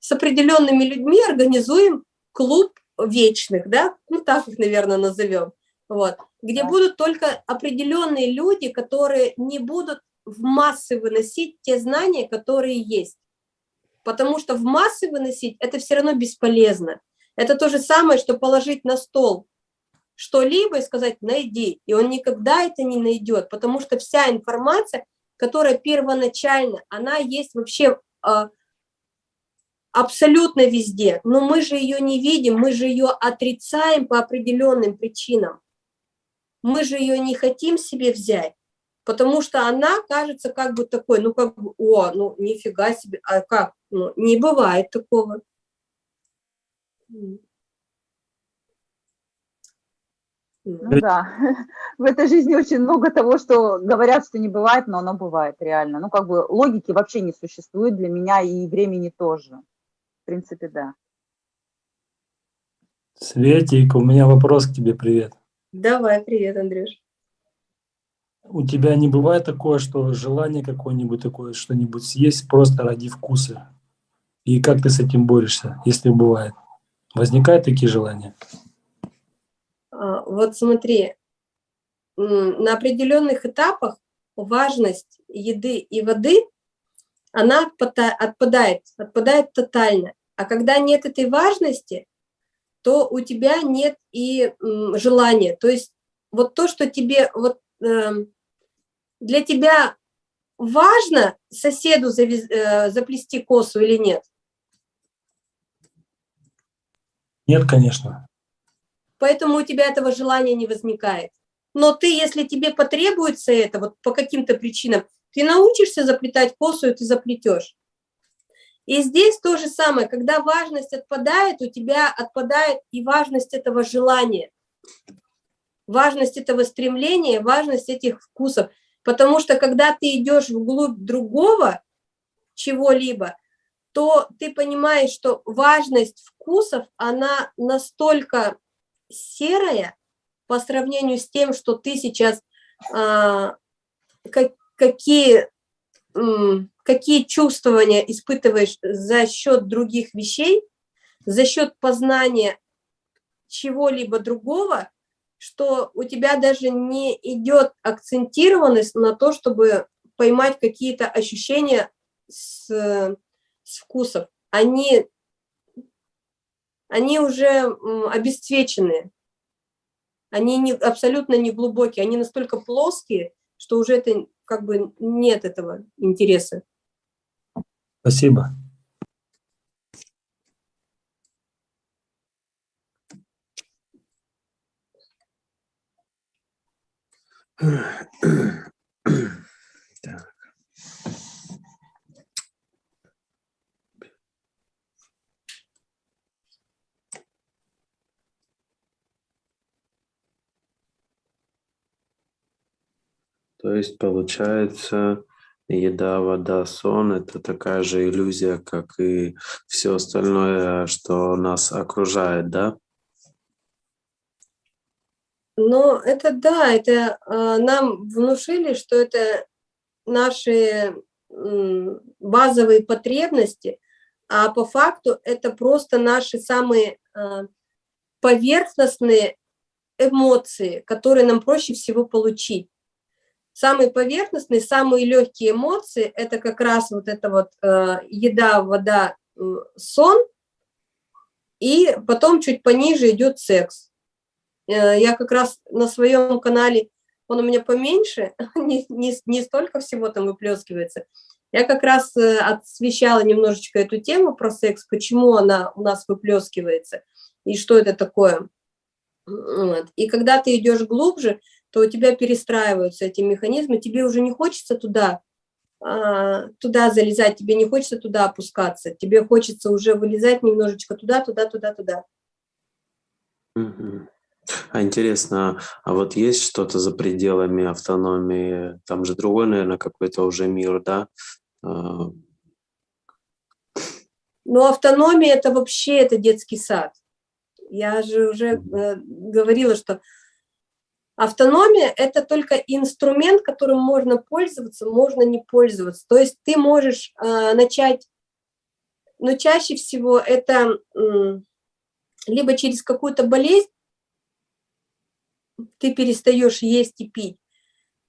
Speaker 2: с определенными людьми организуем клуб вечных, да, ну так их, наверное, назовем, вот, где да. будут только определенные люди, которые не будут в массы выносить те знания, которые есть. Потому что в массы выносить это все равно бесполезно. Это то же самое, что положить на стол что-либо и сказать «найди», и он никогда это не найдет, потому что вся информация, которая первоначально, она есть вообще э, абсолютно везде, но мы же ее не видим, мы же ее отрицаем по определенным причинам. Мы же ее не хотим себе взять, потому что она кажется как бы такой, ну как бы, о, ну нифига себе, а как, ну не бывает такого.
Speaker 3: Ну да, в этой жизни очень много того, что говорят, что не бывает, но оно бывает реально. Ну как бы логики вообще не существует для меня и времени тоже. В принципе, да.
Speaker 4: Светик, у меня вопрос к тебе, привет.
Speaker 2: Давай, привет, Андрюш.
Speaker 4: У тебя не бывает такое, что желание какое-нибудь такое, что-нибудь съесть просто ради вкуса? И как ты с этим борешься, если бывает? Возникают такие желания?
Speaker 2: А, вот смотри, на определенных этапах важность еды и воды, она отпадает, отпадает тотально. А когда нет этой важности, то у тебя нет и желания. То есть вот то, что тебе, вот э, для тебя важно соседу э, заплести косу или нет?
Speaker 4: Нет, конечно.
Speaker 2: Поэтому у тебя этого желания не возникает. Но ты, если тебе потребуется это, вот по каким-то причинам, ты научишься заплетать косу, и ты заплетешь. И здесь то же самое, когда важность отпадает, у тебя отпадает и важность этого желания, важность этого стремления, важность этих вкусов. Потому что когда ты идешь вглубь другого чего-либо, то ты понимаешь, что важность вкусов, она настолько серая по сравнению с тем, что ты сейчас, а, как, какие, какие чувствования испытываешь за счет других вещей, за счет познания чего-либо другого, что у тебя даже не идет акцентированность на то, чтобы поймать какие-то ощущения с вкусов. Они, они уже обесцвеченные, они не, абсолютно не глубокие, они настолько плоские, что уже это как бы нет этого интереса.
Speaker 4: Спасибо.
Speaker 5: То есть получается, еда, вода, сон – это такая же иллюзия, как и все остальное, что нас окружает, да?
Speaker 2: Но это да, это э, нам внушили, что это наши базовые потребности, а по факту это просто наши самые э, поверхностные эмоции, которые нам проще всего получить. Самые поверхностные, самые легкие эмоции – это как раз вот это вот э, еда, вода, э, сон, и потом чуть пониже идет секс. Э, я как раз на своем канале, он у меня поменьше, не, не, не столько всего там выплескивается. Я как раз э, освещала немножечко эту тему про секс, почему она у нас выплескивается и что это такое. Вот. И когда ты идешь глубже, то у тебя перестраиваются эти механизмы, тебе уже не хочется туда, а, туда залезать, тебе не хочется туда опускаться, тебе хочется уже вылезать немножечко туда, туда, туда, туда.
Speaker 5: А интересно, а вот есть что-то за пределами автономии? Там же другой, наверное, какой-то уже мир, да? А.
Speaker 2: Ну, автономия – это вообще это детский сад. Я же уже э, говорила, что Автономия – это только инструмент, которым можно пользоваться, можно не пользоваться. То есть ты можешь э, начать, но чаще всего это э, либо через какую-то болезнь ты перестаешь есть и пить,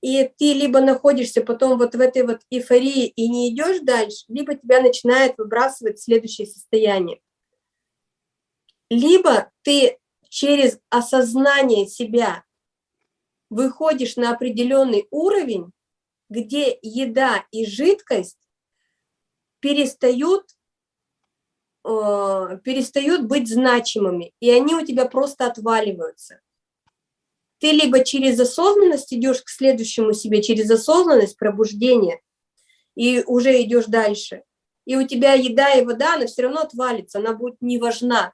Speaker 2: и ты либо находишься потом вот в этой вот эйфории и не идешь дальше, либо тебя начинает выбрасывать в следующее состояние. Либо ты через осознание себя выходишь на определенный уровень, где еда и жидкость перестают, э, перестают быть значимыми, и они у тебя просто отваливаются. Ты либо через осознанность идешь к следующему себе, через осознанность, пробуждение, и уже идешь дальше. И у тебя еда и вода, она все равно отвалится, она будет не важна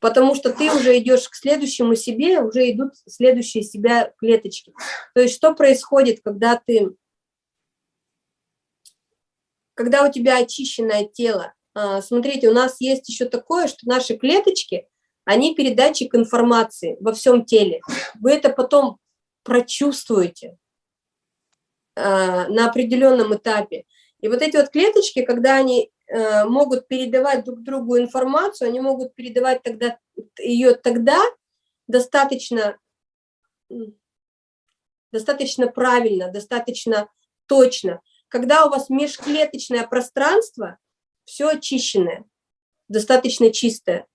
Speaker 2: потому что ты уже идешь к следующему себе, уже идут следующие себя клеточки. То есть что происходит, когда ты, когда у тебя очищенное тело? А, смотрите, у нас есть еще такое, что наши клеточки, они передатчик информации во всем теле. Вы это потом прочувствуете а, на определенном этапе. И вот эти вот клеточки, когда они могут передавать друг другу информацию, они могут передавать тогда, ее тогда достаточно, достаточно правильно, достаточно точно, когда у вас межклеточное пространство, все очищенное. достаточно чистое.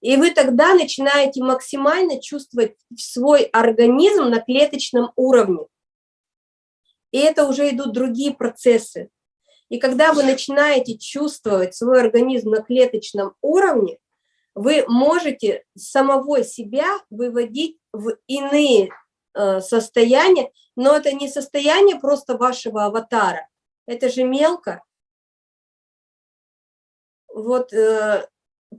Speaker 2: И вы тогда начинаете максимально чувствовать свой организм на клеточном уровне. И это уже идут другие процессы. И когда вы начинаете чувствовать свой организм на клеточном уровне, вы можете самого себя выводить в иные э, состояния, но это не состояние просто вашего аватара, это же мелко. Вот э,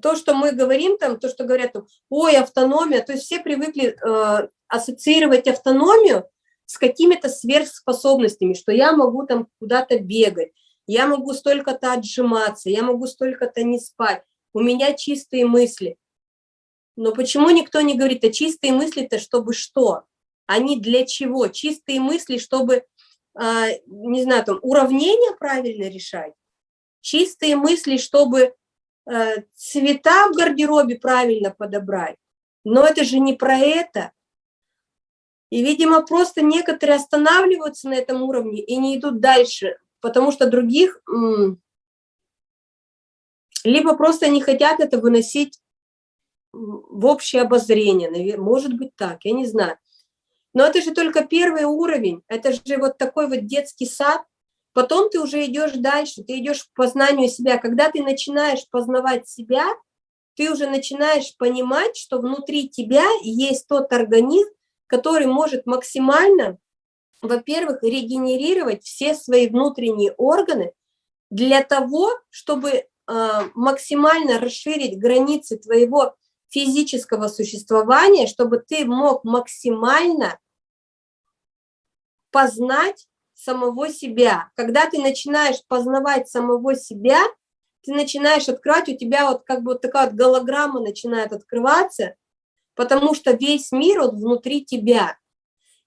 Speaker 2: то, что мы говорим там, то, что говорят, ой, автономия, то есть все привыкли э, ассоциировать автономию с какими-то сверхспособностями, что я могу там куда-то бегать, я могу столько-то отжиматься, я могу столько-то не спать, у меня чистые мысли. Но почему никто не говорит, а чистые мысли-то чтобы что? Они для чего? Чистые мысли, чтобы, а, не знаю, там, уравнения правильно решать? Чистые мысли, чтобы э, цвета в гардеробе правильно подобрать? Но это же не про это. И, видимо, просто некоторые останавливаются на этом уровне и не идут дальше, потому что других либо просто не хотят это выносить в общее обозрение, может быть так, я не знаю. Но это же только первый уровень, это же вот такой вот детский сад, потом ты уже идешь дальше, ты идешь к познанию себя. Когда ты начинаешь познавать себя, ты уже начинаешь понимать, что внутри тебя есть тот организм, который может максимально, во-первых, регенерировать все свои внутренние органы для того, чтобы а, максимально расширить границы твоего физического существования, чтобы ты мог максимально познать самого себя. Когда ты начинаешь познавать самого себя, ты начинаешь открывать, у тебя вот как бы вот такая вот голограмма начинает открываться, потому что весь мир вот внутри тебя.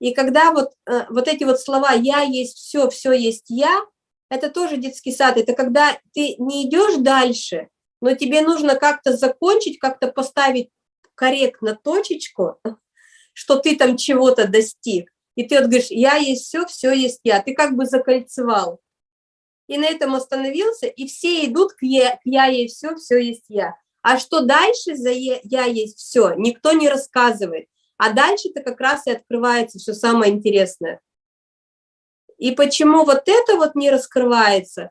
Speaker 2: И когда вот, э, вот эти вот слова «я есть все, все есть я», это тоже детский сад, это когда ты не идешь дальше, но тебе нужно как-то закончить, как-то поставить корректно точечку, что ты там чего-то достиг. И ты вот говоришь, я есть все, все есть я. Ты как бы закольцевал. И на этом остановился, и все идут к я, к я есть все, все есть я. А что дальше за я есть все, никто не рассказывает. А дальше-то как раз и открывается все самое интересное. И почему вот это вот не раскрывается,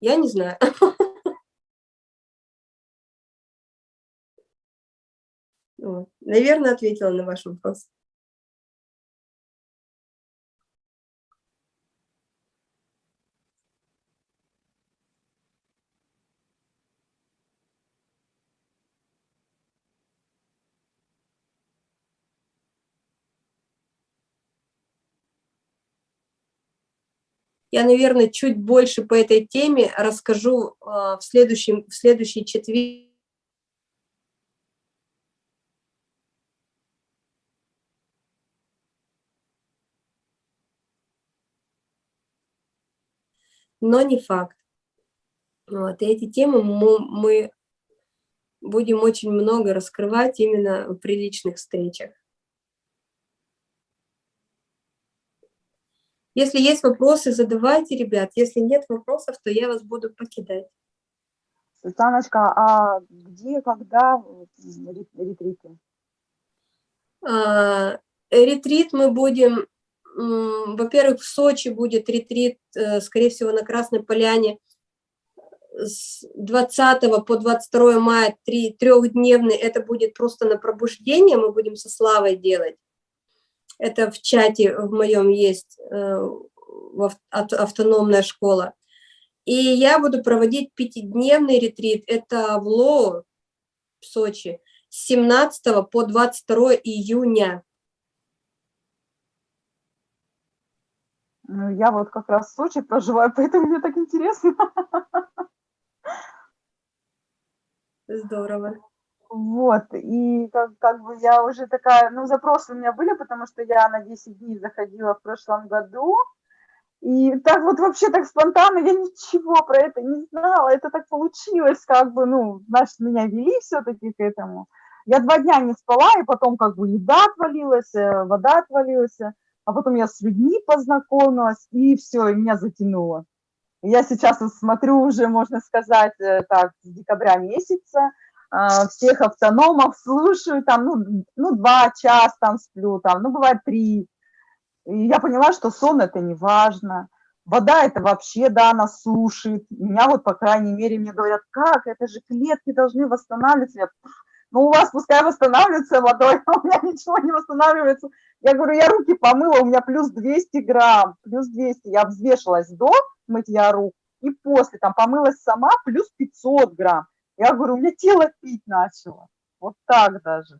Speaker 2: я не знаю. Наверное, ответила на ваш вопрос. Я, наверное, чуть больше по этой теме расскажу а, в, следующем, в следующий четверг. Но не факт. Вот, и эти темы мы, мы будем очень много раскрывать именно в приличных встречах. Если есть вопросы, задавайте, ребят. Если нет вопросов, то я вас буду покидать.
Speaker 3: Светланочка, а где, когда ретриты?
Speaker 2: А, ретрит мы будем, во-первых, в Сочи будет ретрит, э, скорее всего, на Красной Поляне с 20 по 22 мая, три, трехдневный, это будет просто на пробуждение, мы будем со Славой делать. Это в чате в моем есть э, автономная школа. И я буду проводить пятидневный ретрит. Это в Лоу, в Сочи, с 17 по 22 июня.
Speaker 3: Ну, я вот как раз в Сочи проживаю, поэтому мне так интересно.
Speaker 2: Здорово.
Speaker 3: Вот, и как, как бы я уже такая, ну, запросы у меня были, потому что я на 10 дней заходила в прошлом году, и так вот вообще так спонтанно, я ничего про это не знала, это так получилось, как бы, ну, значит, меня вели все-таки к этому. Я два дня не спала, и потом как бы еда отвалилась, э, вода отвалилась, а потом я с людьми познакомилась, и все, и меня затянуло. Я сейчас смотрю уже, можно сказать, э, так, с декабря месяца, всех автономов слушаю, там, ну, ну, два часа там сплю, там, ну, бывает три. И я поняла, что сон это не важно. Вода это вообще, да, она сушит. Меня вот, по крайней мере, мне говорят, как, это же клетки должны восстанавливаться. Ну, у вас пускай восстанавливается водой, а у меня ничего не восстанавливается. Я говорю, я руки помыла, у меня плюс 200 грамм, плюс 200. Я взвешивалась до мытья рук и после, там, помылась сама, плюс 500 грамм. Я говорю, у меня тело пить начало. Вот так даже.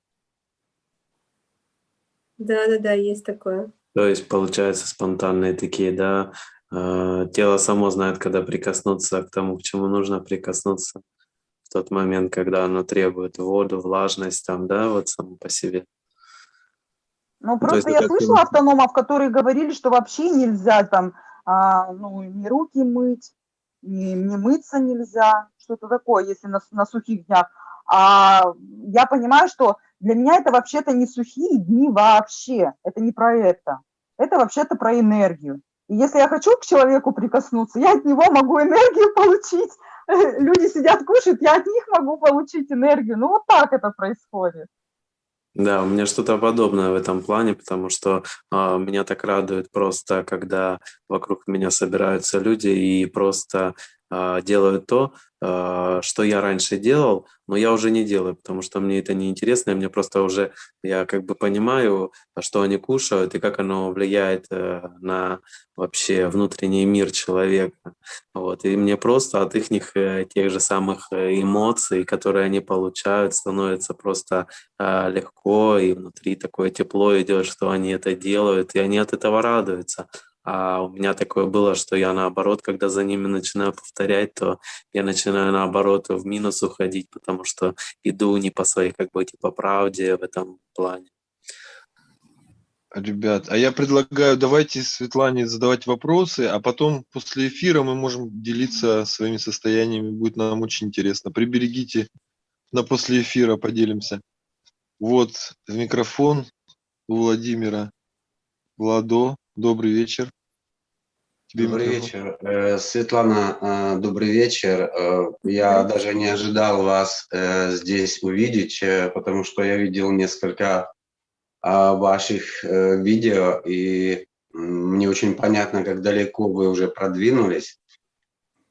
Speaker 2: Да-да-да, есть такое.
Speaker 5: То есть, получается, спонтанные такие, да, э, тело само знает, когда прикоснуться к тому, к чему нужно прикоснуться в тот момент, когда оно требует воду, влажность, там, да, вот само по себе.
Speaker 3: Ну,
Speaker 5: то есть
Speaker 3: просто я слышала
Speaker 5: ты-
Speaker 3: автономов, которые говорили, что вообще нельзя там, а, ну, ни руки мыть, ни, ни мыться нельзя, что-то такое, если на, на сухих днях. А я понимаю, что для меня это вообще-то не сухие дни вообще, это не про это. Это вообще-то про энергию. И если я хочу к человеку прикоснуться, я от него могу энергию получить. Люди сидят, кушают, я от них могу получить энергию. Ну, вот так это происходит.
Speaker 5: Да, у меня что-то подобное в этом плане, потому что а, меня так радует просто, когда вокруг меня собираются люди и просто а, делают то, а, что я раньше делал, но я уже не делаю, потому что мне это не интересно, и мне просто уже, я как бы понимаю, что они кушают и как оно влияет э, на вообще внутренний мир человека. Вот. И мне просто от их тех же самых э, эмоций, которые они получают, становится просто а, легко, и внутри такое тепло идет, что они это делают, и они от этого радуются. А у меня такое было, что я наоборот, когда за ними начинаю повторять, то я начинаю наоборот в минус уходить, потому что иду не по своей как бы типа правде в этом плане.
Speaker 1: Ребят, а я предлагаю, давайте Светлане задавать вопросы, а потом после эфира мы можем делиться своими состояниями, будет нам очень интересно. Приберегите на после эфира, поделимся. Вот микрофон у Владимира. Владо, добрый вечер. Тебе
Speaker 6: Добрый
Speaker 1: микрофон.
Speaker 6: вечер. Э, Светлана, э, добрый вечер. Э, Я даже не ожидал вас здесь увидеть, потому что я видел несколько а, ваших видео, и мне очень понятно, как далеко вы уже продвинулись.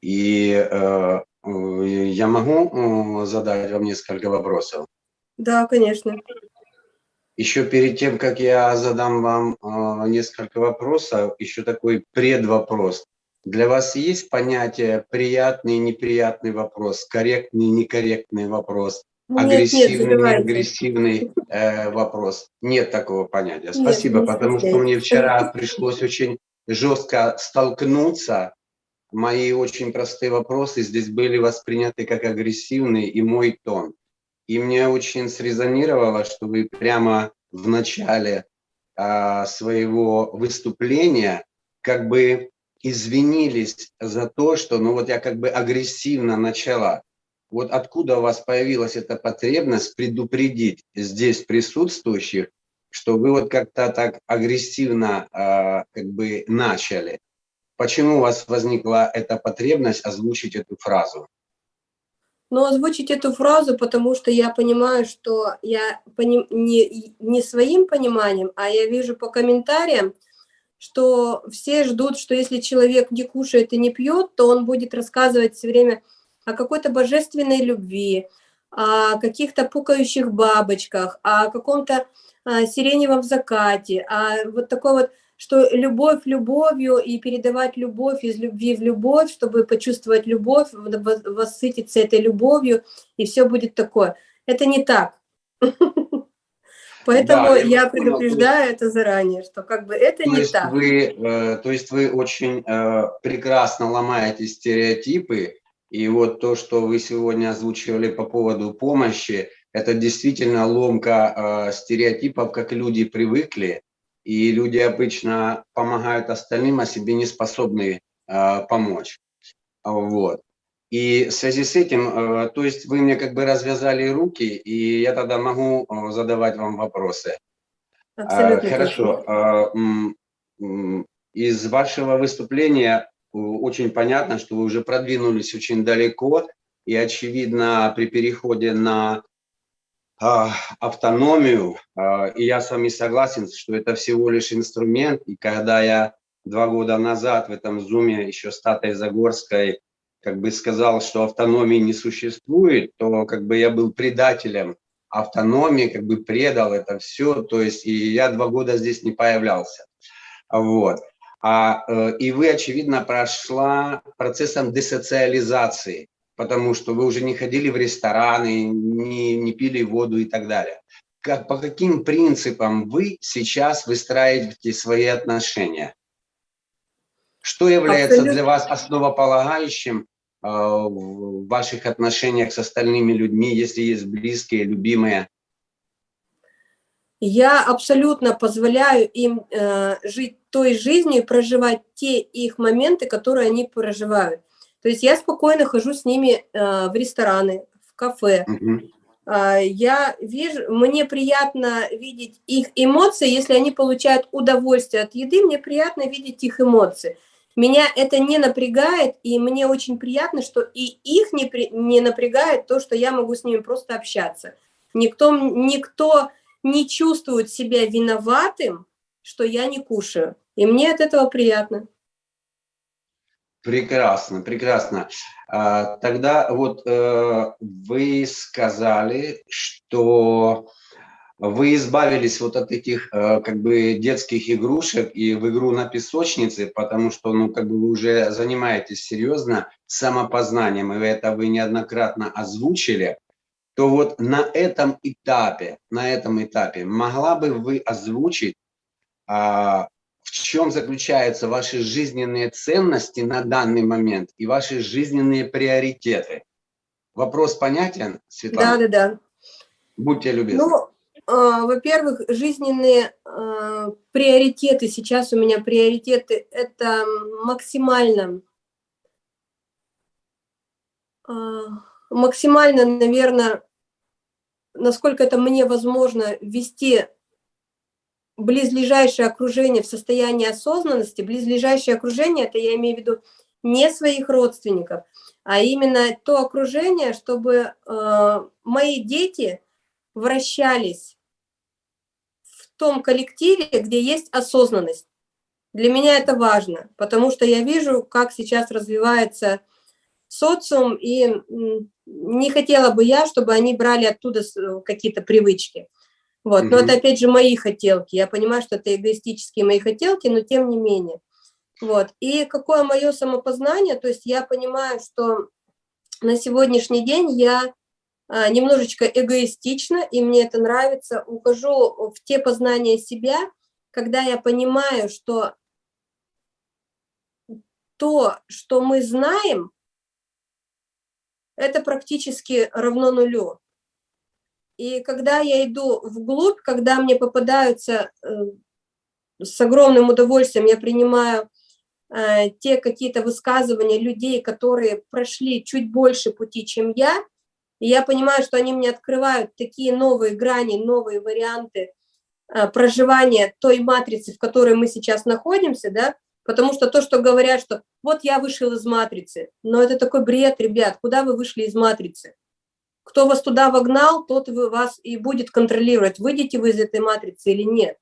Speaker 6: И я могу задать вам несколько вопросов?
Speaker 2: Да, конечно.
Speaker 6: Еще перед тем, как я задам вам э, несколько вопросов, еще такой предвопрос. Для вас есть понятие приятный, неприятный вопрос, корректный, некорректный вопрос,
Speaker 2: Нет, нет,
Speaker 6: агрессивный,
Speaker 2: задавайте.
Speaker 6: неагрессивный э, вопрос? Нет такого понятия.
Speaker 2: Нет,
Speaker 6: Спасибо,
Speaker 2: не
Speaker 6: потому что мне вчера пришлось очень жестко столкнуться. Мои очень простые вопросы здесь были восприняты как агрессивные и мой тон. И мне очень срезонировало, что вы прямо в начале а, своего выступления как бы извинились за то, что ну вот я как бы агрессивно начала. Вот откуда у вас появилась эта потребность предупредить здесь присутствующих, что вы вот как-то так агрессивно а, как бы начали? Почему у вас возникла эта потребность озвучить эту фразу?
Speaker 2: Но озвучить эту фразу, потому что я понимаю, что я пони- не, не своим пониманием, а я вижу по комментариям, что все ждут, что если человек не кушает и не пьет, то он будет рассказывать все время о какой-то божественной любви, о каких-то пукающих бабочках, о каком-то а, сиреневом закате, а вот такой вот, что любовь любовью и передавать любовь из любви в любовь, чтобы почувствовать любовь, в- воссытиться этой любовью, и все будет такое. Это не так. Поэтому
Speaker 6: Да, я
Speaker 2: предупреждаю это заранее, что как бы это
Speaker 6: То
Speaker 2: не так.
Speaker 6: вы, э, то есть вы очень э, прекрасно ломаете стереотипы, и вот то, что вы сегодня озвучивали по поводу помощи, это действительно ломка э, стереотипов, как люди привыкли, и люди обычно помогают остальным, а себе не способны э, помочь. Вот. И в связи с этим, э, то есть вы мне как бы развязали руки, и я тогда могу э, задавать вам вопросы. А,
Speaker 2: Абсолютно
Speaker 6: Хорошо. А, м, м, Из вашего выступления очень понятно, что вы уже продвинулись очень далеко, и очевидно при переходе на а, автономию, а, и я с вами согласен, что это всего лишь инструмент, и когда я два года назад в этом зуме еще с Татой Загорской как бы сказал, что автономии не существует, то как бы я был предателем автономии, как бы предал это все, то есть и я два года здесь не появлялся. Вот. А, э, и вы, очевидно, прошла процессом десоциализации, потому что вы уже не ходили в рестораны, не, не пили воду и так далее. Как, по каким принципам вы сейчас выстраиваете свои отношения? Что является Абсолютно. для вас основополагающим э, в ваших отношениях с остальными людьми, если есть близкие, любимые?
Speaker 2: Я абсолютно позволяю им э, жить той жизнью, проживать те их моменты, которые они проживают. То есть я спокойно хожу с ними э, в рестораны, в кафе. Uh -huh. Я вижу, мне приятно видеть их эмоции, если они получают удовольствие от еды, мне приятно видеть их эмоции. Меня это не напрягает, и мне очень приятно, что и их не, при, не напрягает то, что я могу с ними просто общаться. Никто, никто не чувствует себя виноватым, что я не кушаю. И мне от этого приятно.
Speaker 6: Прекрасно, прекрасно. А, тогда вот э, вы сказали, что вы избавились вот от этих э, как бы детских игрушек и в игру на песочнице, потому что ну как бы вы уже занимаетесь серьезно самопознанием, и это вы неоднократно озвучили, то вот на этом этапе, на этом этапе могла бы вы озвучить а, в чем заключаются ваши жизненные ценности на данный момент и ваши жизненные приоритеты. Вопрос понятен, Светлана?
Speaker 2: Да, да, да.
Speaker 6: Будьте любезны.
Speaker 2: Ну, э, во-первых, жизненные э, приоритеты, сейчас у меня приоритеты, это максимально, э, максимально, наверное, насколько это мне возможно, вести близлежащее окружение в состоянии осознанности, близлежащее окружение, это я имею в виду не своих родственников, а именно то окружение, чтобы э, мои дети вращались в том коллективе, где есть осознанность. Для меня это важно, потому что я вижу, как сейчас развивается социум, и не хотела бы я, чтобы они брали оттуда какие-то привычки. Вот. Но это опять же мои хотелки. Я понимаю, что это эгоистические мои хотелки, но тем не менее. Вот. И какое мое самопознание, то есть я понимаю, что на сегодняшний день я а, немножечко эгоистично, и мне это нравится, ухожу в те познания себя, когда я понимаю, что то, что мы знаем, это практически равно нулю. И когда я иду вглубь, когда мне попадаются э, с огромным удовольствием, я принимаю э, те какие-то высказывания людей, которые прошли чуть больше пути, чем я, и я понимаю, что они мне открывают такие новые грани, новые варианты э, проживания той матрицы, в которой мы сейчас находимся, да, потому что то, что говорят, что вот я вышел из матрицы, но это такой бред, ребят, куда вы вышли из матрицы? Кто вас туда вогнал, тот вас и будет контролировать, выйдете вы из этой матрицы или нет.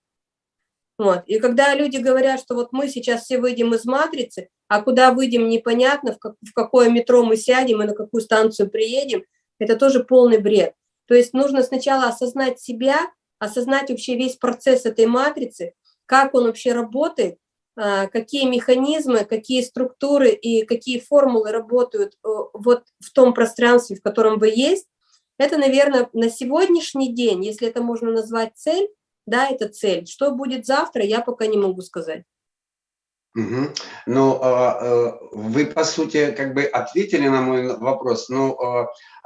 Speaker 2: Вот. И когда люди говорят, что вот мы сейчас все выйдем из матрицы, а куда выйдем непонятно, в, как, в какое метро мы сядем и на какую станцию приедем, это тоже полный бред. То есть нужно сначала осознать себя, осознать вообще весь процесс этой матрицы, как он вообще работает, а, какие механизмы, какие структуры и какие формулы работают э, вот в том пространстве, в котором вы есть, это, наверное, на сегодняшний день, если это можно назвать цель, да, это цель. Что будет завтра, я пока не могу сказать.
Speaker 6: Угу. Ну, а, а, вы, по сути, как бы ответили на мой вопрос. Ну,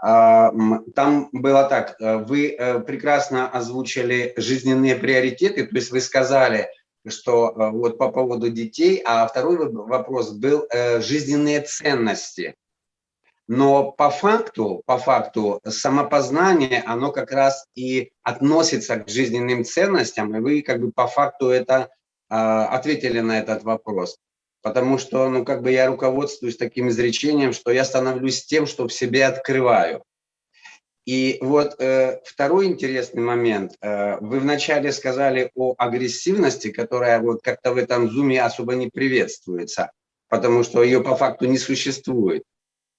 Speaker 6: а, там было так, вы э, прекрасно озвучили жизненные приоритеты, то есть вы сказали, что э, вот по поводу детей, а второй вопрос был э, жизненные ценности. Но по факту, по факту самопознание, оно как раз и относится к жизненным ценностям, и вы как бы по факту это э, ответили на этот вопрос. потому что, ну, как бы я руководствуюсь таким изречением, что я становлюсь тем, что в себе открываю. И вот э, второй интересный момент. Э, вы вначале сказали о агрессивности, которая вот как-то в этом зуме особо не приветствуется, потому что ее по факту не существует.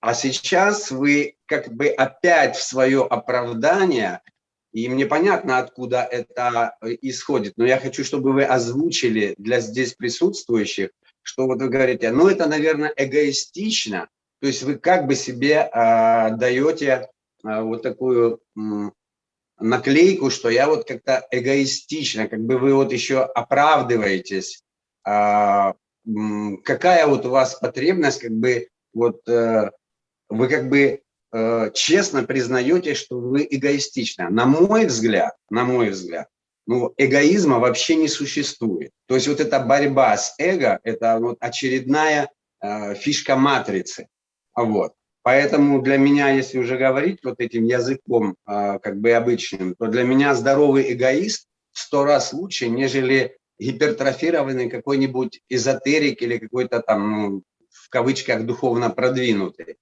Speaker 6: А сейчас вы как бы опять в свое оправдание, и мне понятно, откуда это исходит, но я хочу, чтобы вы озвучили для здесь присутствующих, что вот вы говорите, ну это, наверное, эгоистично, то есть вы как бы себе э, даете э, вот такую э, наклейку, что я вот как-то эгоистично, как бы вы вот еще оправдываетесь, э, какая вот у вас потребность, как бы вот э, вы как бы э, честно признаете, что вы эгоистичны. На мой взгляд, на мой взгляд, ну, эгоизма вообще не существует. То есть вот эта борьба с эго – это вот очередная э, фишка матрицы. Вот. Поэтому для меня, если уже говорить вот этим языком э, как бы обычным, то для меня здоровый эгоист в сто раз лучше, нежели гипертрофированный какой-нибудь эзотерик или какой-то там, ну, в кавычках, духовно продвинутый.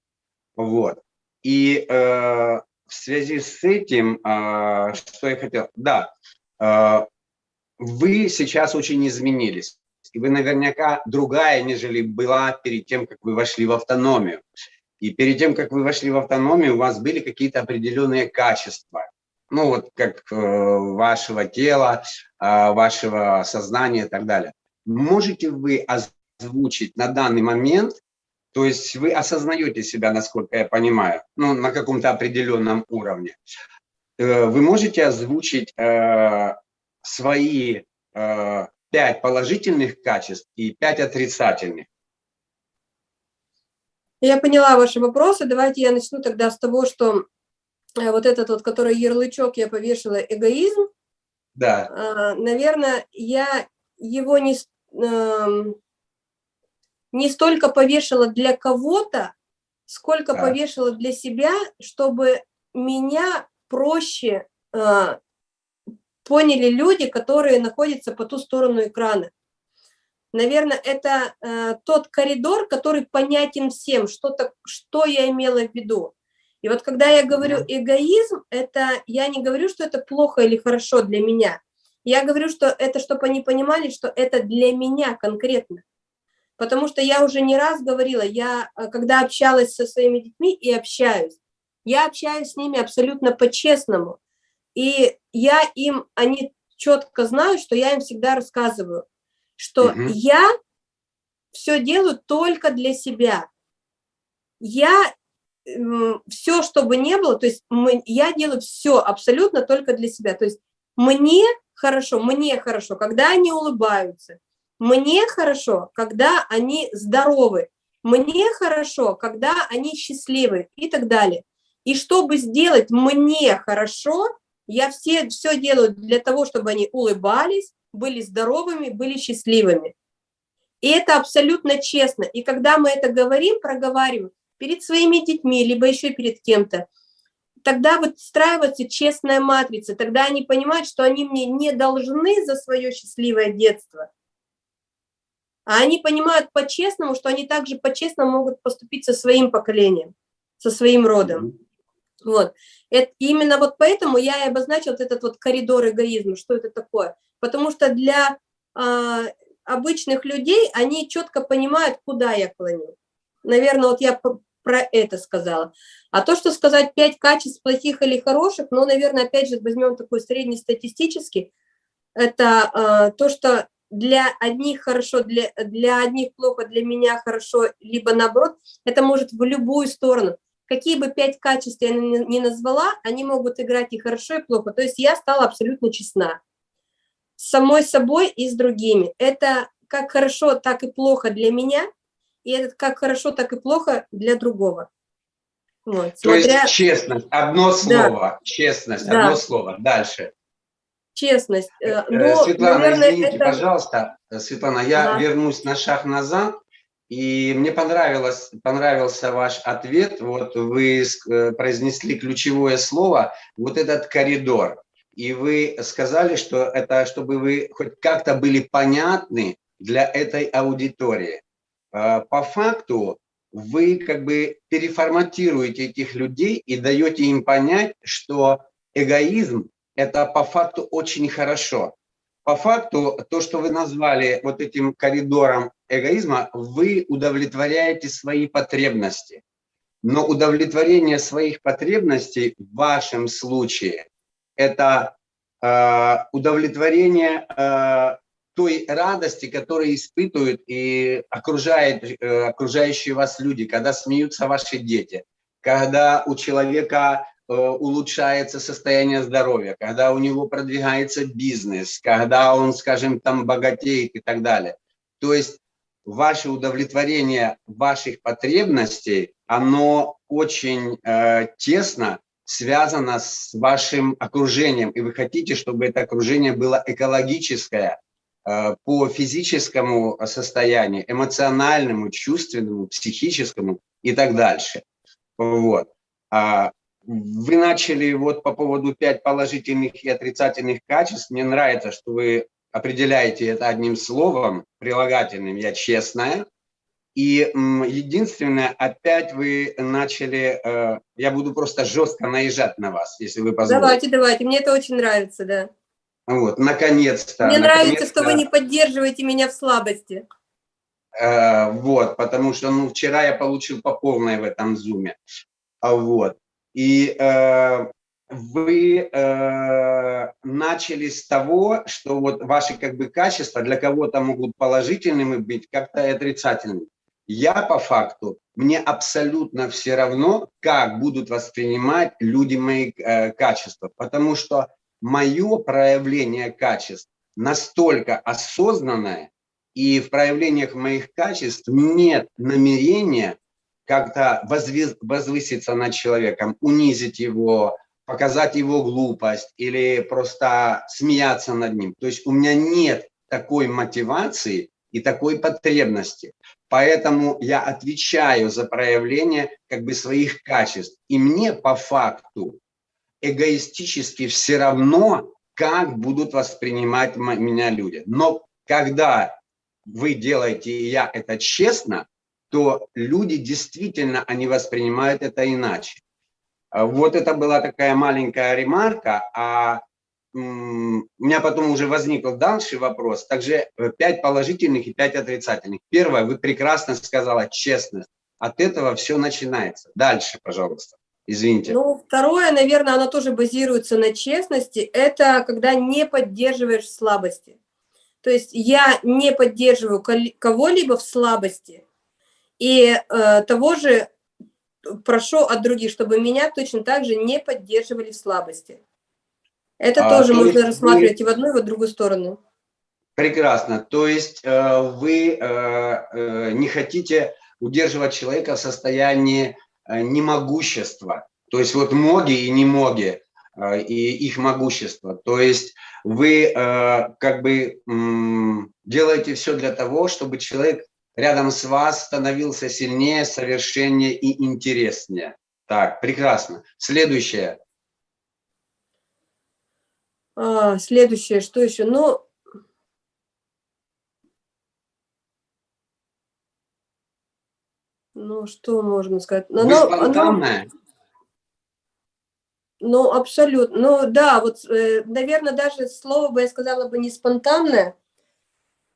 Speaker 6: Вот. И э, в связи с этим, э, что я хотел, да, э, вы сейчас очень изменились. И вы наверняка другая, нежели была перед тем, как вы вошли в автономию. И перед тем, как вы вошли в автономию, у вас были какие-то определенные качества. Ну вот как э, вашего тела, э, вашего сознания и так далее. Можете вы озвучить на данный момент то есть вы осознаете себя, насколько я понимаю, ну, на каком-то определенном уровне. Э, вы можете озвучить э, свои э, пять положительных качеств и пять отрицательных.
Speaker 2: Я поняла ваши вопросы. Давайте я начну тогда с того, что э, вот этот вот, который ярлычок я повешала, эгоизм.
Speaker 6: Да.
Speaker 2: Э, наверное, я его не... Не столько повешала для кого-то, сколько да. повешала для себя, чтобы меня проще э, поняли люди, которые находятся по ту сторону экрана. Наверное, это э, тот коридор, который понятен всем, что, -то, что я имела в виду. И вот когда я говорю эгоизм, это я не говорю, что это плохо или хорошо для меня. Я говорю, что это, чтобы они понимали, что это для меня конкретно. Потому что я уже не раз говорила, я э, когда общалась со своими детьми и общаюсь, я общаюсь с ними абсолютно по-честному. И я им, они четко знают, что я им всегда рассказываю, что угу. я все делаю только для себя. Я все, что бы ни было, то есть мы, я делаю все абсолютно только для себя. То есть мне хорошо, мне хорошо, когда они улыбаются, мне хорошо, когда они здоровы. Мне хорошо, когда они счастливы и так далее. И чтобы сделать мне хорошо, я все, все делаю для того, чтобы они улыбались, были здоровыми, были счастливыми. И это абсолютно честно. И когда мы это говорим, проговариваем перед своими детьми, либо еще перед кем-то, тогда выстраивается честная матрица, тогда они понимают, что они мне не должны за свое счастливое детство, а они понимают по-честному, что они также по-честному могут поступить со своим поколением, со своим родом. Вот. Это, именно вот поэтому я и обозначил вот этот вот коридор эгоизма, что это такое. Потому что для э, обычных людей они четко понимают, куда я клоню. Наверное, вот я про это сказала. А то, что сказать пять качеств плохих или хороших, ну, наверное, опять же, возьмем такой среднестатистический, это э, то, что для одних хорошо, для, для одних плохо, для меня хорошо, либо наоборот, это может в любую сторону. Какие бы пять качеств я не назвала, они могут играть и хорошо, и плохо. То есть я стала абсолютно честна. С самой собой и с другими. Это как хорошо, так и плохо для меня, и это как хорошо, так и плохо для другого.
Speaker 6: Вот, смотря... То есть честность, одно слово, да. честность, да. одно слово. Дальше
Speaker 2: честность. Э,
Speaker 6: э, но, Светлана, наверное, извините, это... пожалуйста, Светлана, я ага. вернусь на шаг назад. И мне понравилось, понравился ваш ответ. Вот вы э, произнесли ключевое слово, вот этот коридор. И вы сказали, что это чтобы вы хоть как-то были понятны для этой аудитории. э, по факту вы как бы переформатируете этих людей и даете им понять, что эгоизм – это по факту очень хорошо. По факту то, что вы назвали вот этим коридором эгоизма, вы удовлетворяете свои потребности. Но удовлетворение своих потребностей в вашем случае – это э, удовлетворение э, той радости, которую испытывают и окружает, э, окружающие вас люди, когда смеются ваши дети, когда у человека улучшается состояние здоровья, когда у него продвигается бизнес, когда он, скажем, там богатеет и так далее. То есть ваше удовлетворение ваших потребностей, оно очень э, тесно связано с вашим окружением, и вы хотите, чтобы это окружение было экологическое, Э, по физическому состоянию, эмоциональному, чувственному, психическому и так дальше. Вот. А вы начали вот по поводу 5 положительных и отрицательных качеств. Мне нравится, что вы определяете это одним словом, прилагательным «я честная». И единственное, опять вы начали, э, я буду просто жестко наезжать на вас, если вы позволите.
Speaker 2: Давайте, давайте, мне это очень нравится, да.
Speaker 6: Вот, наконец-то.
Speaker 2: Мне
Speaker 6: наконец
Speaker 2: нравится, что вы не поддерживаете меня в слабости.
Speaker 6: Э, вот, потому что, ну, вчера я получил по полной в этом зуме. А вот. И э, вы э, начали с того, что вот ваши как бы качества для кого-то могут положительными быть, как-то и отрицательными. Я по факту, мне абсолютно все равно, как будут воспринимать люди мои э, качества, потому что мое проявление качеств настолько осознанное, и в проявлениях моих качеств нет намерения как-то возвыситься над человеком, унизить его, показать его глупость или просто смеяться над ним. То есть у меня нет такой мотивации и такой потребности. Поэтому я отвечаю за проявление как бы своих качеств. И мне по факту эгоистически все равно, как будут воспринимать меня люди. Но когда вы делаете, и я это честно, то люди действительно, они воспринимают это иначе. А вот это была такая маленькая ремарка, а у меня потом уже возник дальше вопрос. Также 5 э, положительных и 5 отрицательных. Первое, вы прекрасно сказала честность. От этого все начинается. Дальше, пожалуйста. Извините.
Speaker 2: Ну, второе, наверное, оно тоже базируется на честности. Это когда не поддерживаешь слабости. То есть я не поддерживаю кого-либо в слабости. И э, того же прошу от других, чтобы меня точно так же не поддерживали в слабости. Это а, тоже то можно рассматривать вы... и в одну, и в другую сторону.
Speaker 6: Прекрасно. То есть э, вы э, э, не хотите удерживать человека в состоянии Э, немогущества. То есть вот моги и немоги, э, и их могущество. То есть вы э, как бы делаете все для того, чтобы человек рядом с вас становился сильнее, совершеннее и интереснее. Так, прекрасно. Следующее.
Speaker 2: А, следующее, что еще? Ну, Ну, что можно сказать?
Speaker 6: Ну, Вы спонтанная?
Speaker 2: Ну, абсолютно. Ну, да, вот, э, наверное, даже слово бы я сказала бы не спонтанное.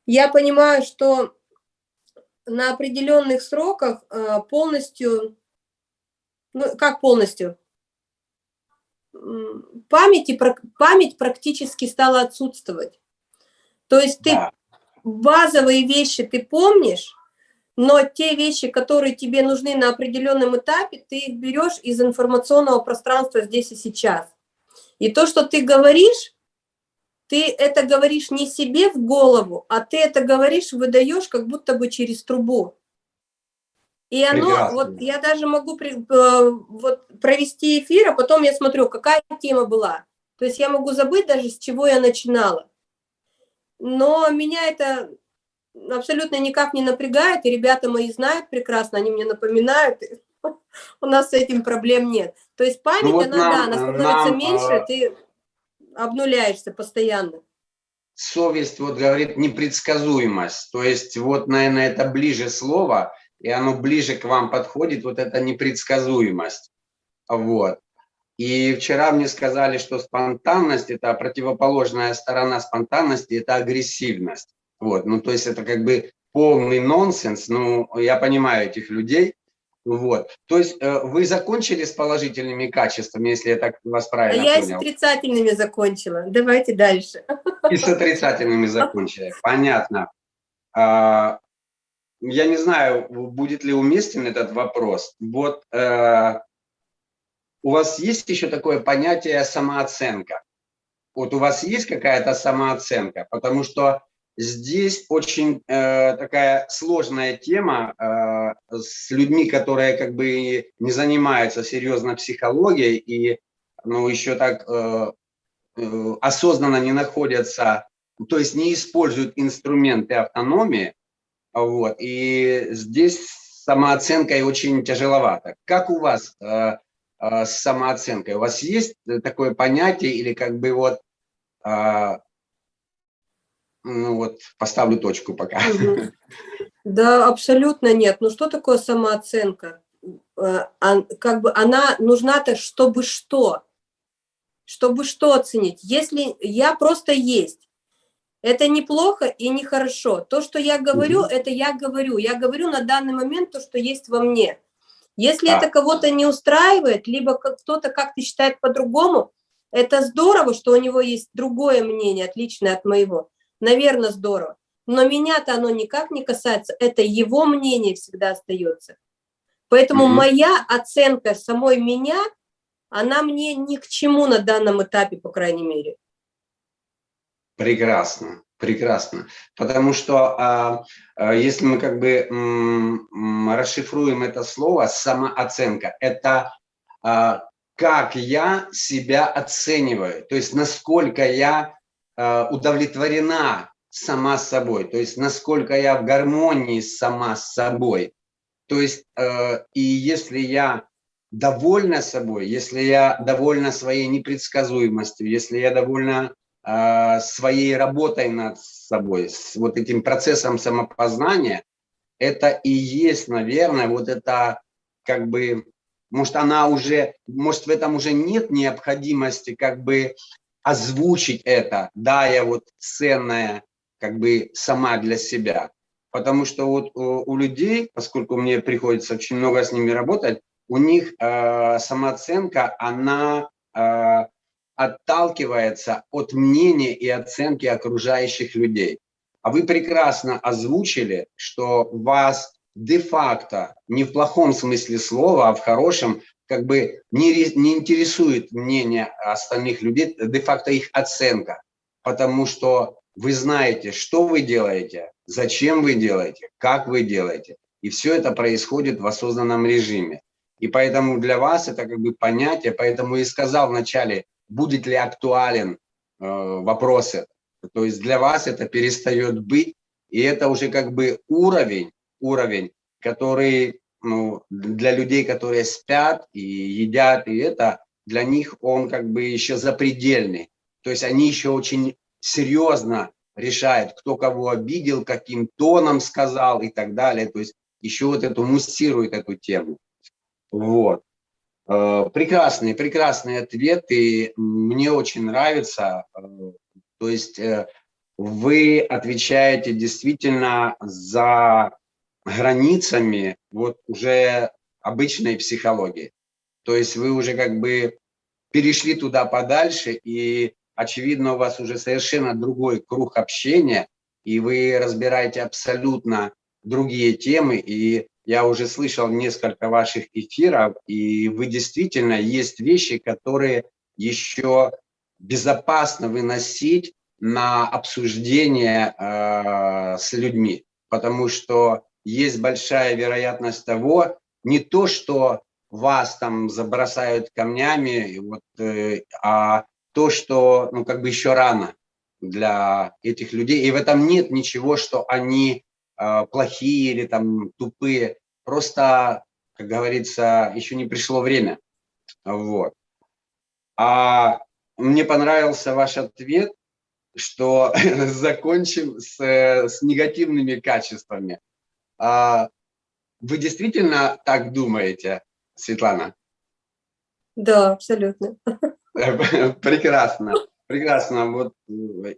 Speaker 2: Я понимаю, что на определенных сроках э, полностью, ну, как полностью? Память, память практически стала отсутствовать. То есть ты да. базовые вещи ты помнишь, но те вещи, которые тебе нужны на определенном этапе, ты их берешь из информационного пространства здесь и сейчас. И то, что ты говоришь, ты это говоришь не себе в голову, а ты это говоришь, выдаешь как будто бы через трубу. И оно, Прекрасно. вот я даже могу при, э, вот, провести эфир, а потом я смотрю, какая тема была. То есть я могу забыть даже, с чего я начинала. Но меня это абсолютно никак не напрягает, и ребята мои знают прекрасно, они мне напоминают, у нас с этим проблем нет. То есть память, ну, вот она, нам, да, она становится нам, меньше, а... ты обнуляешься постоянно.
Speaker 6: совесть вот говорит непредсказуемость. То есть вот, наверное, это ближе слово, и оно ближе к вам подходит, вот эта непредсказуемость. Вот. И вчера мне сказали, что спонтанность – это противоположная сторона спонтанности, это агрессивность. Вот, ну то есть это как бы полный нонсенс, ну я понимаю этих людей. Вот, то есть э, вы закончили с положительными качествами, если я так вас правильно
Speaker 2: а
Speaker 6: понял?
Speaker 2: я с отрицательными закончила. Давайте дальше.
Speaker 6: И с отрицательными закончили, понятно. А, я не знаю, будет ли уместен этот вопрос. Вот э, у вас есть еще такое понятие самооценка? Вот у вас есть какая-то самооценка? Потому что здесь очень э, такая сложная тема э, с людьми, которые как бы не занимаются серьезно психологией и ну, еще так э, э, осознанно не находятся, то есть не используют инструменты автономии. Вот, и здесь самооценкой очень тяжеловато. Как у вас э, а, с самооценкой. У вас есть такое понятие или как бы вот, а, ну вот поставлю точку пока.
Speaker 2: Да, абсолютно нет. Ну что такое самооценка? А, как бы она нужна-то, чтобы что? Чтобы что оценить? Если я просто есть, это неплохо и нехорошо. То, что я говорю, угу. это я говорю. Я говорю на данный момент то, что есть во мне. Если а. это кого-то не устраивает, либо кто-то как-то считает по-другому, это здорово, что у него есть другое мнение, отличное от моего. Наверное, здорово. Но меня-то оно никак не касается, это его мнение всегда остается. Поэтому mm -hmm. моя оценка самой меня, она мне ни к чему на данном этапе, по крайней мере.
Speaker 6: Прекрасно. Прекрасно. Потому что а, а, если мы как бы м, расшифруем это слово самооценка, это а, как я себя оцениваю, то есть насколько я удовлетворена сама собой, то есть насколько я в гармонии сама с собой. То есть а, и если я довольна собой, если я довольна своей непредсказуемостью, если я довольна а, своей работой над собой, с вот этим процессом самопознания, это и есть, наверное, вот это как бы, может, она уже, может, в этом уже нет необходимости как бы озвучить это, да, я вот ценная как бы сама для себя. Потому что вот у, у людей, поскольку мне приходится очень много с ними работать, у них э, самооценка, она э, отталкивается от мнения и оценки окружающих людей. А вы прекрасно озвучили, что вас де-факто, не в плохом смысле слова, а в хорошем, как бы не, не интересует мнение остальных людей, де-факто их оценка. Потому что вы знаете, что вы делаете, зачем вы делаете, как вы делаете. И все это происходит в осознанном режиме. И поэтому для вас это как бы понятие, поэтому и сказал вначале, будет ли актуален э, вопрос этот. То есть для вас это перестает быть, и это уже как бы уровень, уровень, который ну, для людей, которые спят и едят, и это для них он как бы еще запредельный. То есть они еще очень серьезно решают, кто кого обидел, каким тоном сказал и так далее. То есть еще вот эту муссирует эту тему. Вот. Э, прекрасный, прекрасный ответ, и мне очень нравится. Э, то есть э, вы отвечаете действительно за границами вот уже обычной психологии. То есть вы уже как бы перешли туда подальше, и очевидно у вас уже совершенно другой круг общения, и вы разбираете абсолютно другие темы, и я уже слышал несколько ваших эфиров, и вы действительно есть вещи, которые еще безопасно выносить на обсуждение э, с людьми, потому что есть большая вероятность того, не то, что вас там забросают камнями, вот, э, а то, что ну, как бы еще рано для этих людей. И в этом нет ничего, что они а, плохие или там тупые. Просто, как говорится, еще не пришло время. Вот. А мне понравился ваш ответ. что закончим с, э, с негативными качествами. А вы действительно так думаете, Светлана?
Speaker 2: Да, абсолютно.
Speaker 6: Прекрасно, прекрасно. Вот э,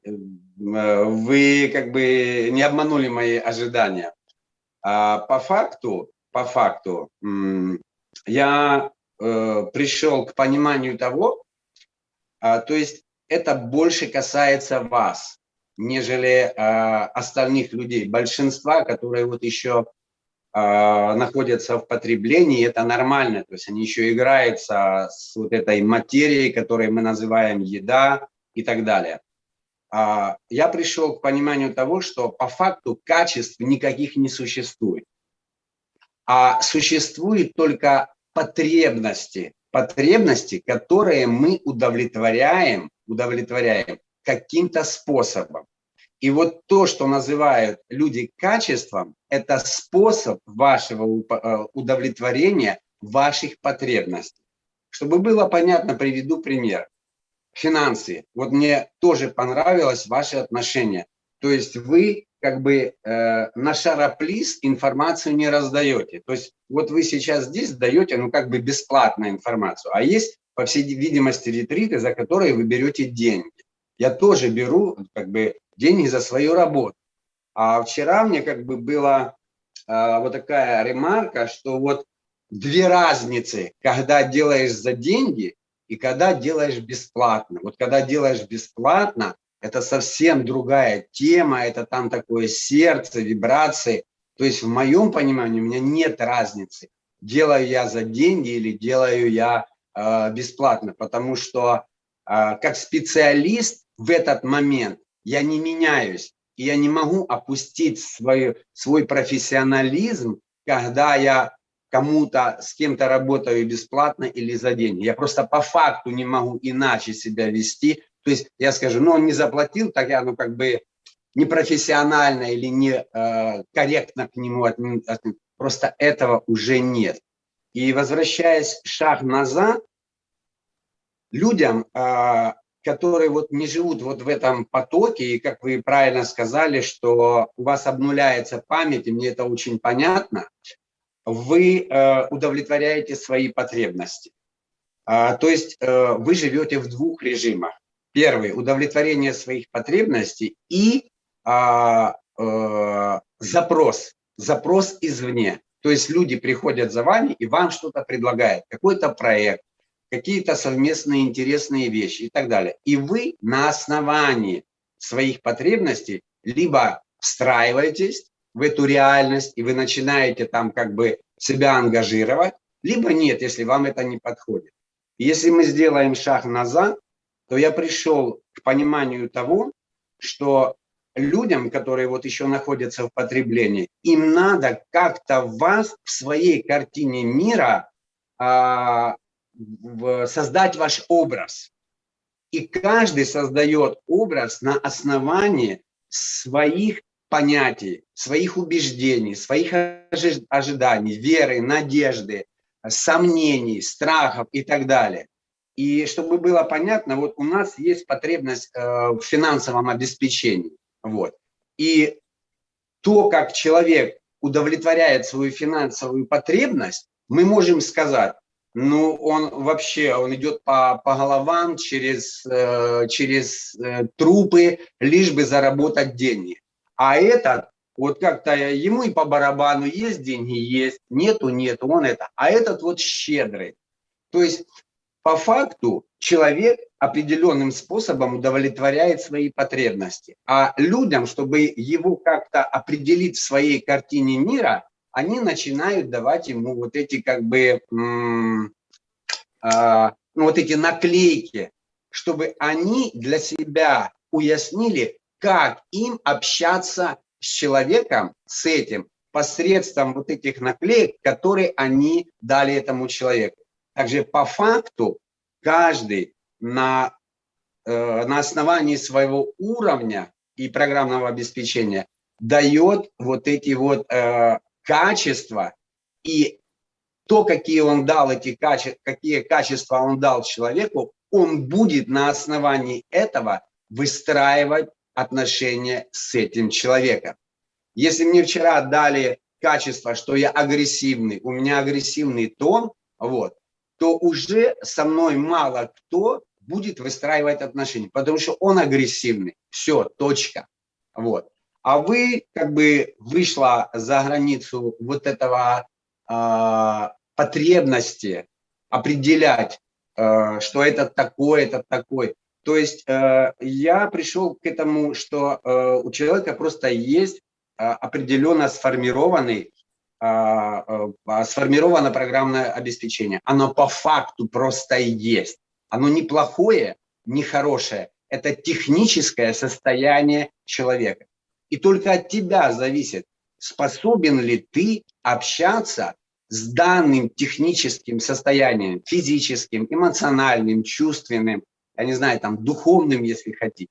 Speaker 6: вы как бы не обманули мои ожидания. А по факту, по факту, я э, пришел к пониманию того, а, то есть это больше касается вас, нежели а, остальных людей, большинства, которые вот еще а, находятся в потреблении, это нормально, то есть они еще играются с вот этой материей, которую мы называем еда и так далее. Я пришел к пониманию того, что по факту качеств никаких не существует, а существуют только потребности, потребности, которые мы удовлетворяем, удовлетворяем каким-то способом. И вот то, что называют люди качеством, это способ вашего э, удовлетворения ваших потребностей. Чтобы было понятно, приведу пример. Финансы. Вот мне тоже понравилось ваше отношение. То есть вы как бы э, на шароплиз информацию не раздаете. То есть вот вы сейчас здесь даете, ну как бы бесплатную информацию, а есть, по всей видимости, ретриты, за которые вы берете деньги. Я тоже беру как бы деньги за свою работу. А вчера мне как бы была э, вот такая ремарка, что вот две разницы, когда делаешь за деньги и когда делаешь бесплатно. Вот когда делаешь бесплатно, это совсем другая тема, это там такое сердце, вибрации. То есть в моем понимании у меня нет разницы, делаю я за деньги или делаю я э, бесплатно, потому что э, как специалист в этот момент я не меняюсь, и я не могу опустить свой, свой профессионализм, когда я кому-то, с кем-то работаю бесплатно или за деньги. Я просто по факту не могу иначе себя вести, то есть я скажу, ну он не заплатил, так я ну как бы непрофессионально или не э, корректно к нему отнесусь. Просто этого уже нет. И возвращаясь шаг назад, людям, э, которые вот не живут вот в этом потоке, и как вы правильно сказали, что у вас обнуляется память, и мне это очень понятно, вы э, удовлетворяете свои потребности. А, то есть э, вы живете в двух режимах. Первый – удовлетворение своих потребностей и а, а, запрос, запрос извне. То есть люди приходят за вами и вам что-то предлагают, какой-то проект, какие-то совместные интересные вещи и так далее. И вы на основании своих потребностей либо встраиваетесь в эту реальность, и вы начинаете там как бы себя ангажировать, либо нет, если вам это не подходит. Если мы сделаем шаг назад, то я пришел к пониманию того, что людям, которые вот еще находятся в потреблении, им надо как-то вас в своей картине мира а, создать ваш образ. И каждый создает образ на основании своих понятий, своих убеждений, своих ожиданий, веры, надежды, сомнений, страхов и так далее. И чтобы было понятно, вот у нас есть потребность э, в финансовом обеспечении. Вот. И то, как человек удовлетворяет свою финансовую потребность, мы можем сказать, ну, он вообще, он идет по, по головам через, э, через э, трупы, лишь бы заработать деньги. А этот, вот как-то ему и по барабану есть деньги, есть, нету, нету, он это. А этот вот щедрый. То есть по факту человек определенным способом удовлетворяет свои потребности. А людям, чтобы его как-то определить в своей картине мира, они начинают давать ему вот эти как бы, э, вот эти наклейки, чтобы они для себя уяснили, как им общаться с человеком, с этим, посредством вот этих наклеек, которые они дали этому человеку. Также по факту каждый на, э, на основании своего уровня и программного обеспечения дает вот эти вот э, качества и то, какие он дал эти качества, какие качества он дал человеку, он будет на основании этого выстраивать отношения с этим человеком. Если мне вчера дали качество, что я агрессивный, у меня агрессивный тон, вот, то уже со мной мало кто будет выстраивать отношения, потому что он агрессивный. Все, точка. Вот. А вы как бы вышла за границу вот этого э, потребности определять, э, что это такое, это такой. То есть э, я пришел к этому, что э, у человека просто есть э, определенно сформированный а, а, сформировано программное обеспечение. Оно по факту просто есть. Оно не плохое, не хорошее. Это техническое состояние человека. И только от тебя зависит, способен ли ты общаться с данным техническим состоянием, физическим, эмоциональным, чувственным, я не знаю, там, духовным, если хотите.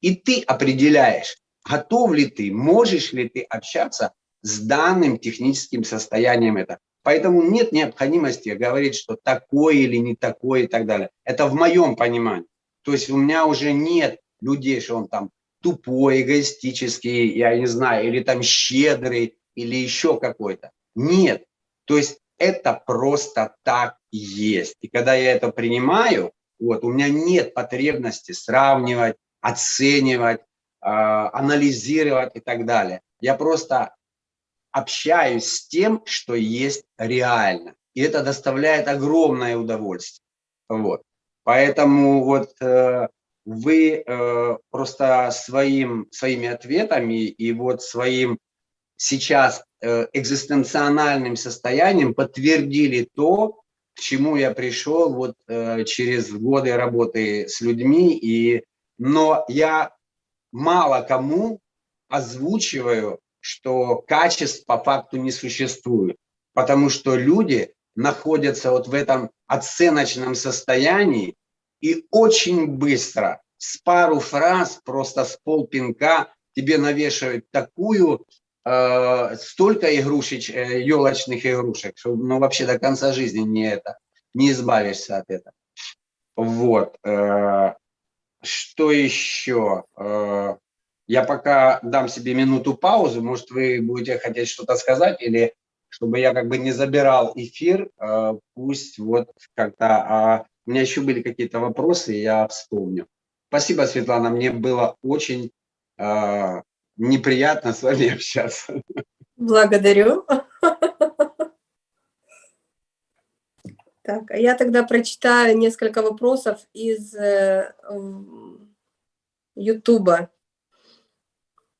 Speaker 6: И ты определяешь, готов ли ты, можешь ли ты общаться с данным техническим состоянием это. Поэтому нет необходимости говорить, что такое или не такое и так далее. Это в моем понимании. То есть у меня уже нет людей, что он там тупой, эгоистический, я не знаю, или там щедрый, или еще какой-то. Нет. То есть это просто так есть. И когда я это принимаю, вот, у меня нет потребности сравнивать, оценивать, э, анализировать и так далее. Я просто общаюсь с тем, что есть реально. И это доставляет огромное удовольствие. Вот. Поэтому вот э, вы э, просто своим, своими ответами и вот своим сейчас э, экзистенциональным состоянием подтвердили то, к чему я пришел вот э, через годы работы с людьми. И, но я мало кому озвучиваю что качеств по факту не существует, потому что люди находятся вот в этом оценочном состоянии и очень быстро с пару фраз, просто с полпинка тебе навешивают такую, э, столько игрушек, э, елочных игрушек, что ну, вообще до конца жизни не это, не избавишься от этого. Вот. Э, что еще? Э, я пока дам себе минуту паузу, может, вы будете хотеть что-то сказать, или чтобы я как бы не забирал эфир, э, пусть вот как-то... У меня еще были какие-то вопросы, я вспомню. Спасибо, Светлана, мне было очень э, неприятно с вами общаться.
Speaker 2: Благодарю. Так, а я тогда прочитаю несколько вопросов из э, Ютуба.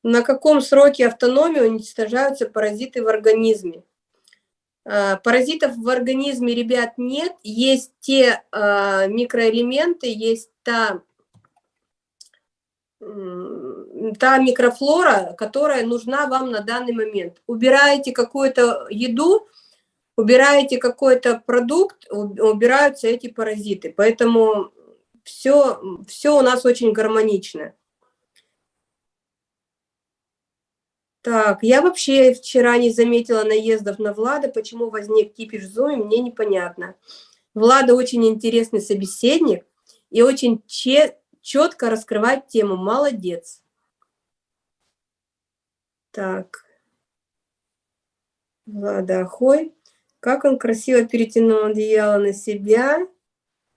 Speaker 2: На каком сроке автономии уничтожаются паразиты в организме? А, паразитов в организме, ребят, нет. Есть те э, микроэлементы, есть та, та микрофлора, которая нужна вам на данный момент. Убираете какую-то еду, убираете какой-то продукт, убираются эти паразиты. Поэтому все, все у нас очень гармонично. Так, я вообще вчера не заметила наездов на Влада. Почему возник кипиш в Зуме, мне непонятно. Влада очень интересный собеседник и очень четко раскрывает тему. Молодец. Так. Влада Ахой. Как он красиво перетянул одеяло на себя.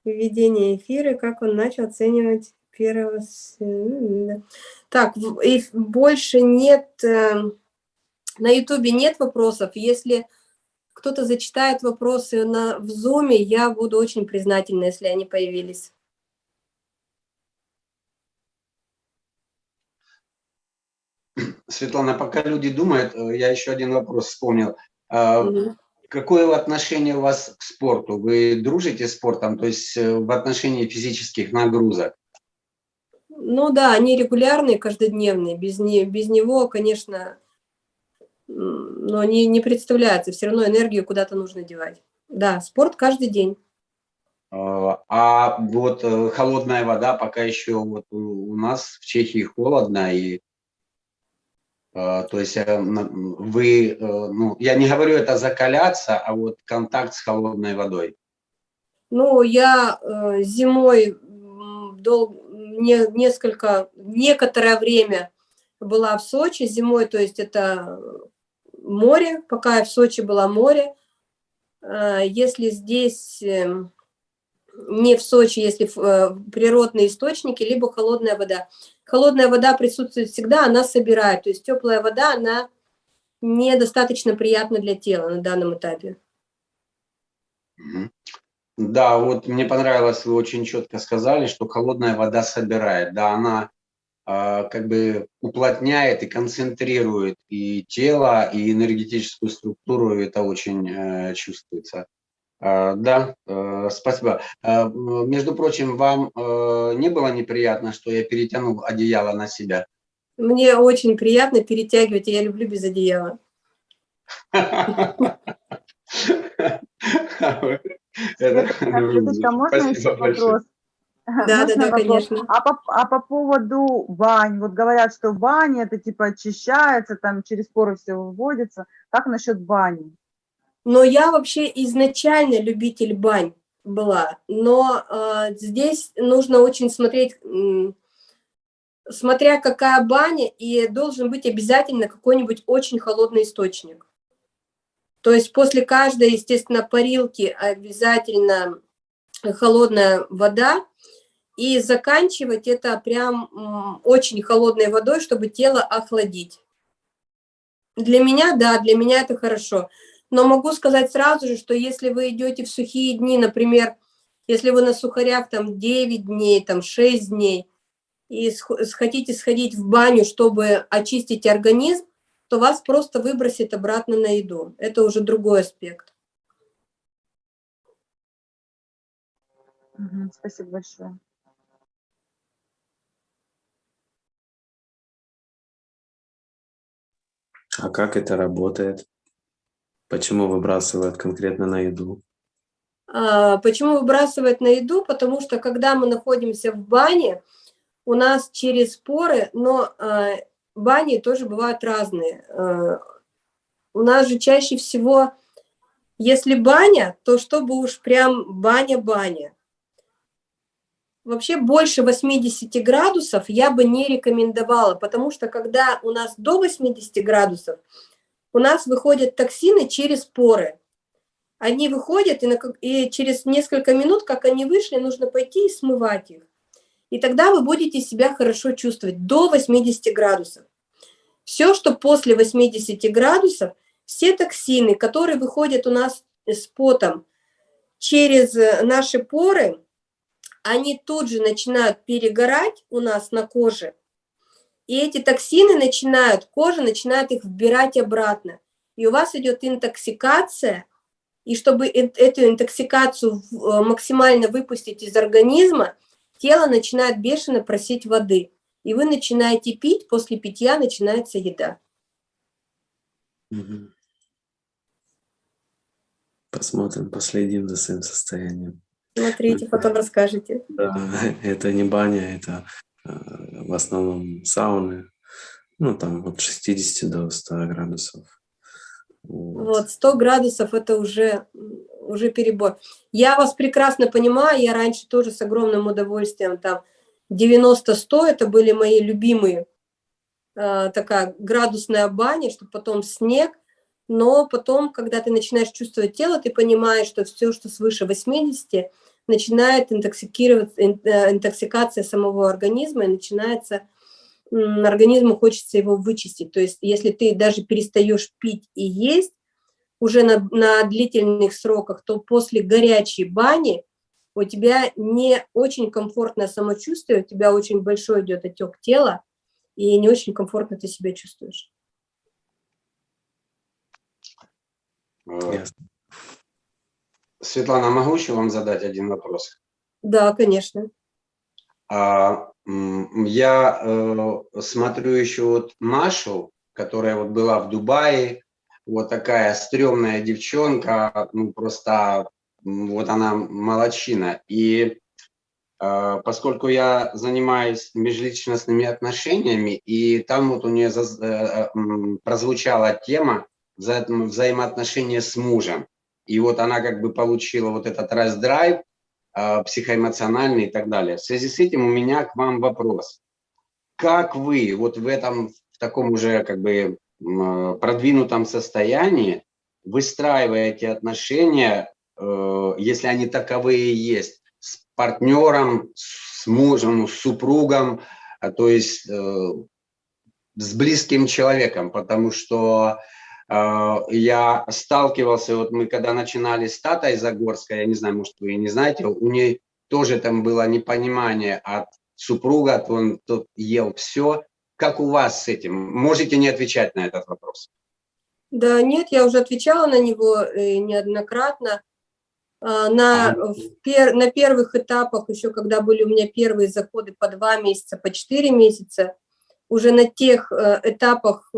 Speaker 2: Введение эфира, как он начал оценивать первого... Так, и больше нет... Э, на ютубе нет вопросов. Если кто-то зачитает вопросы на, в зуме, я буду очень признательна, если они появились.
Speaker 6: Светлана, пока люди думают, э, я еще один вопрос вспомнил. Угу. Какое отношение у вас к спорту? Вы дружите с спортом, то есть э, в отношении физических нагрузок?
Speaker 2: Ну да, они регулярные, каждодневные. Без, не, без него, конечно, но не, не представляется. Все равно энергию куда-то нужно девать. Да, спорт каждый день.
Speaker 6: А, а вот э, холодная вода пока еще вот у нас в Чехии холодно, и э, то есть э, вы, ну, я не говорю это закаляться, а вот контакт с холодной водой.
Speaker 2: Ну, я зимой долго не, несколько, некоторое время была в Сочи зимой, то есть это море, пока я в Сочи была море. Э, если здесь эм, не в Сочи, если э, природные источники, либо холодная вода. Холодная вода присутствует всегда, она собирает, то есть теплая вода, она недостаточно приятна для тела на данном этапе.
Speaker 6: Да, вот мне понравилось, вы очень четко сказали, что холодная вода собирает. Да, она э, как бы уплотняет и концентрирует и тело, и энергетическую структуру, это очень э, чувствуется. Э, да, э, спасибо. Э, между прочим, вам э, не было неприятно, что я перетянул одеяло на себя?
Speaker 2: Мне очень приятно перетягивать, я люблю без одеяла.
Speaker 3: Светочка, можно еще вопрос?
Speaker 2: Да, да, да, конечно.
Speaker 3: А по, а по поводу бань, вот говорят, что баня это типа очищается, там через поры все выводится. Как насчет бани?
Speaker 2: Но я вообще изначально любитель бань была, но э, здесь нужно очень смотреть, э, смотря какая баня, и должен быть обязательно какой-нибудь очень холодный источник. То есть после каждой, естественно, парилки обязательно холодная вода, и заканчивать это прям очень холодной водой, чтобы тело охладить. Для меня, да, для меня это хорошо. Но могу сказать сразу же, что если вы идете в сухие дни, например, если вы на сухарях там 9 дней, там 6 дней, и хотите сходить в баню, чтобы очистить организм, то вас просто выбросит обратно на еду. Это уже другой аспект.
Speaker 3: Спасибо большое.
Speaker 5: А как это работает? Почему выбрасывают конкретно на еду?
Speaker 2: А, почему выбрасывают на еду? Потому что когда мы находимся в бане, у нас через поры, но а, бани тоже бывают разные. А, у нас же чаще всего, если баня, то чтобы уж прям баня-баня. Вообще больше 80 градусов я бы не рекомендовала, потому что когда у нас до 80 градусов, у нас выходят токсины через поры. Они выходят, и, на, и через несколько минут, как они вышли, нужно пойти и смывать их. И тогда вы будете себя хорошо чувствовать до 80 градусов. Все, что после 80 градусов, все токсины, которые выходят у нас с потом через наши поры, они тут же начинают перегорать у нас на коже, и эти токсины начинают, кожа начинает их вбирать обратно. И у вас идет интоксикация, и чтобы эту интоксикацию э, максимально выпустить из организма, тело начинает бешено просить воды. И вы начинаете пить, после питья начинается еда.
Speaker 5: Посмотрим, последим за своим состоянием.
Speaker 2: Смотрите, потом расскажете.
Speaker 5: Да, это не баня, это Э, в основном сауны, ну, там от 60 до 100 градусов.
Speaker 2: Вот, вот 100 градусов это уже, уже перебор. Я вас прекрасно понимаю, я раньше тоже с огромным удовольствием, там 90-100 это были мои любимые, э, такая градусная баня, чтобы потом снег, но потом, когда ты начинаешь чувствовать тело, ты понимаешь, что все, что свыше 80, начинает интоксикировать, э, интоксикация самого организма, и начинается, организму хочется его вычистить. То есть если ты даже перестаешь пить и есть уже на, на длительных сроках, то после горячей бани у тебя не очень комфортное самочувствие, у тебя очень большой идет отек тела, и не очень комфортно ты себя чувствуешь.
Speaker 6: Ясно. Светлана, могу еще вам задать один вопрос?
Speaker 2: Да, конечно.
Speaker 6: А, я э, смотрю еще вот Машу, которая вот была в Дубае, вот такая стрёмная девчонка, ну просто вот она молочина. И э, поскольку я занимаюсь межличностными отношениями, и там вот у нее э, прозвучала тема вза взаимоотношения с мужем. И вот она как бы получила вот этот раздрайв, а, психоэмоциональный и так далее. В связи с этим у меня к вам вопрос. Как вы вот в этом, в таком уже как бы продвинутом состоянии выстраиваете отношения, э, если они таковые есть, с партнером, с мужем, с супругом, а, то есть э, с близким человеком, потому что я сталкивался, вот мы когда начинали с Татой Загорской, я не знаю, может вы не знаете, у нее тоже там было непонимание от супруга, он тот ел все. Как у вас с этим? Можете не отвечать на этот вопрос?
Speaker 2: Да, нет, я уже отвечала на него э, неоднократно. А, На, пер- на первых этапах, еще когда были у меня первые заходы по два месяца, по четыре месяца, уже на тех э, этапах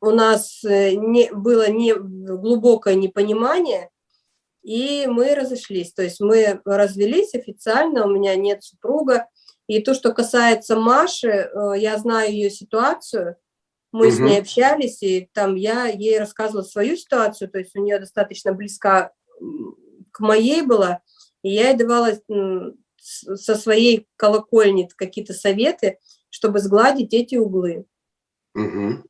Speaker 2: у нас э, не, было не, глубокое непонимание, и мы разошлись. То есть мы развелись официально, у меня нет супруга. И то, что касается Маши, э, я знаю ее ситуацию, мы с
Speaker 6: Мгм.
Speaker 2: ней общались, и там я ей рассказывала свою ситуацию, то есть у нее достаточно близка к моей была, и я ей давала с- со своей колокольни какие-то советы, чтобы сгладить эти углы.
Speaker 6: Мгм.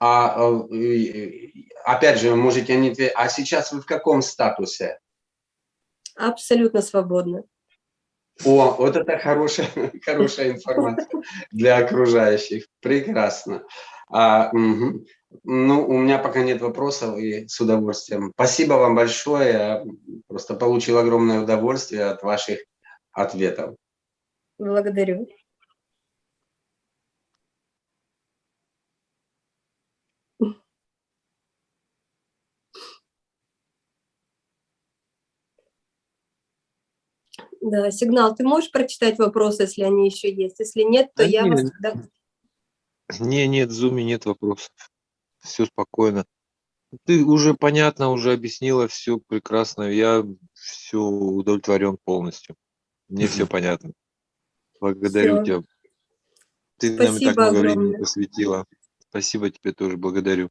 Speaker 6: А э, и- опять же, можете не отве- А сейчас вы в каком статусе?
Speaker 2: Абсолютно свободно.
Speaker 6: О, вот это хорошая, хорошая информация для окружающих. Прекрасно. А, мгм. Ну, у меня пока нет вопросов и с удовольствием. Спасибо вам большое. Я просто получил огромное удовольствие от ваших ответов.
Speaker 2: Благодарю. Да, сигнал, ты можешь прочитать вопросы, если они еще есть? Если нет, то
Speaker 1: Да
Speaker 2: я вас
Speaker 1: нет.
Speaker 2: тогда...
Speaker 1: Не, нет, в зуме нет вопросов. Все спокойно. Ты уже понятно, уже объяснила все прекрасно. Я все удовлетворен полностью. Мне все понятно. Благодарю
Speaker 2: Всё.
Speaker 1: тебя. Ты нам так
Speaker 2: Спасибо
Speaker 1: много времени посвятила. Спасибо тебе тоже, благодарю.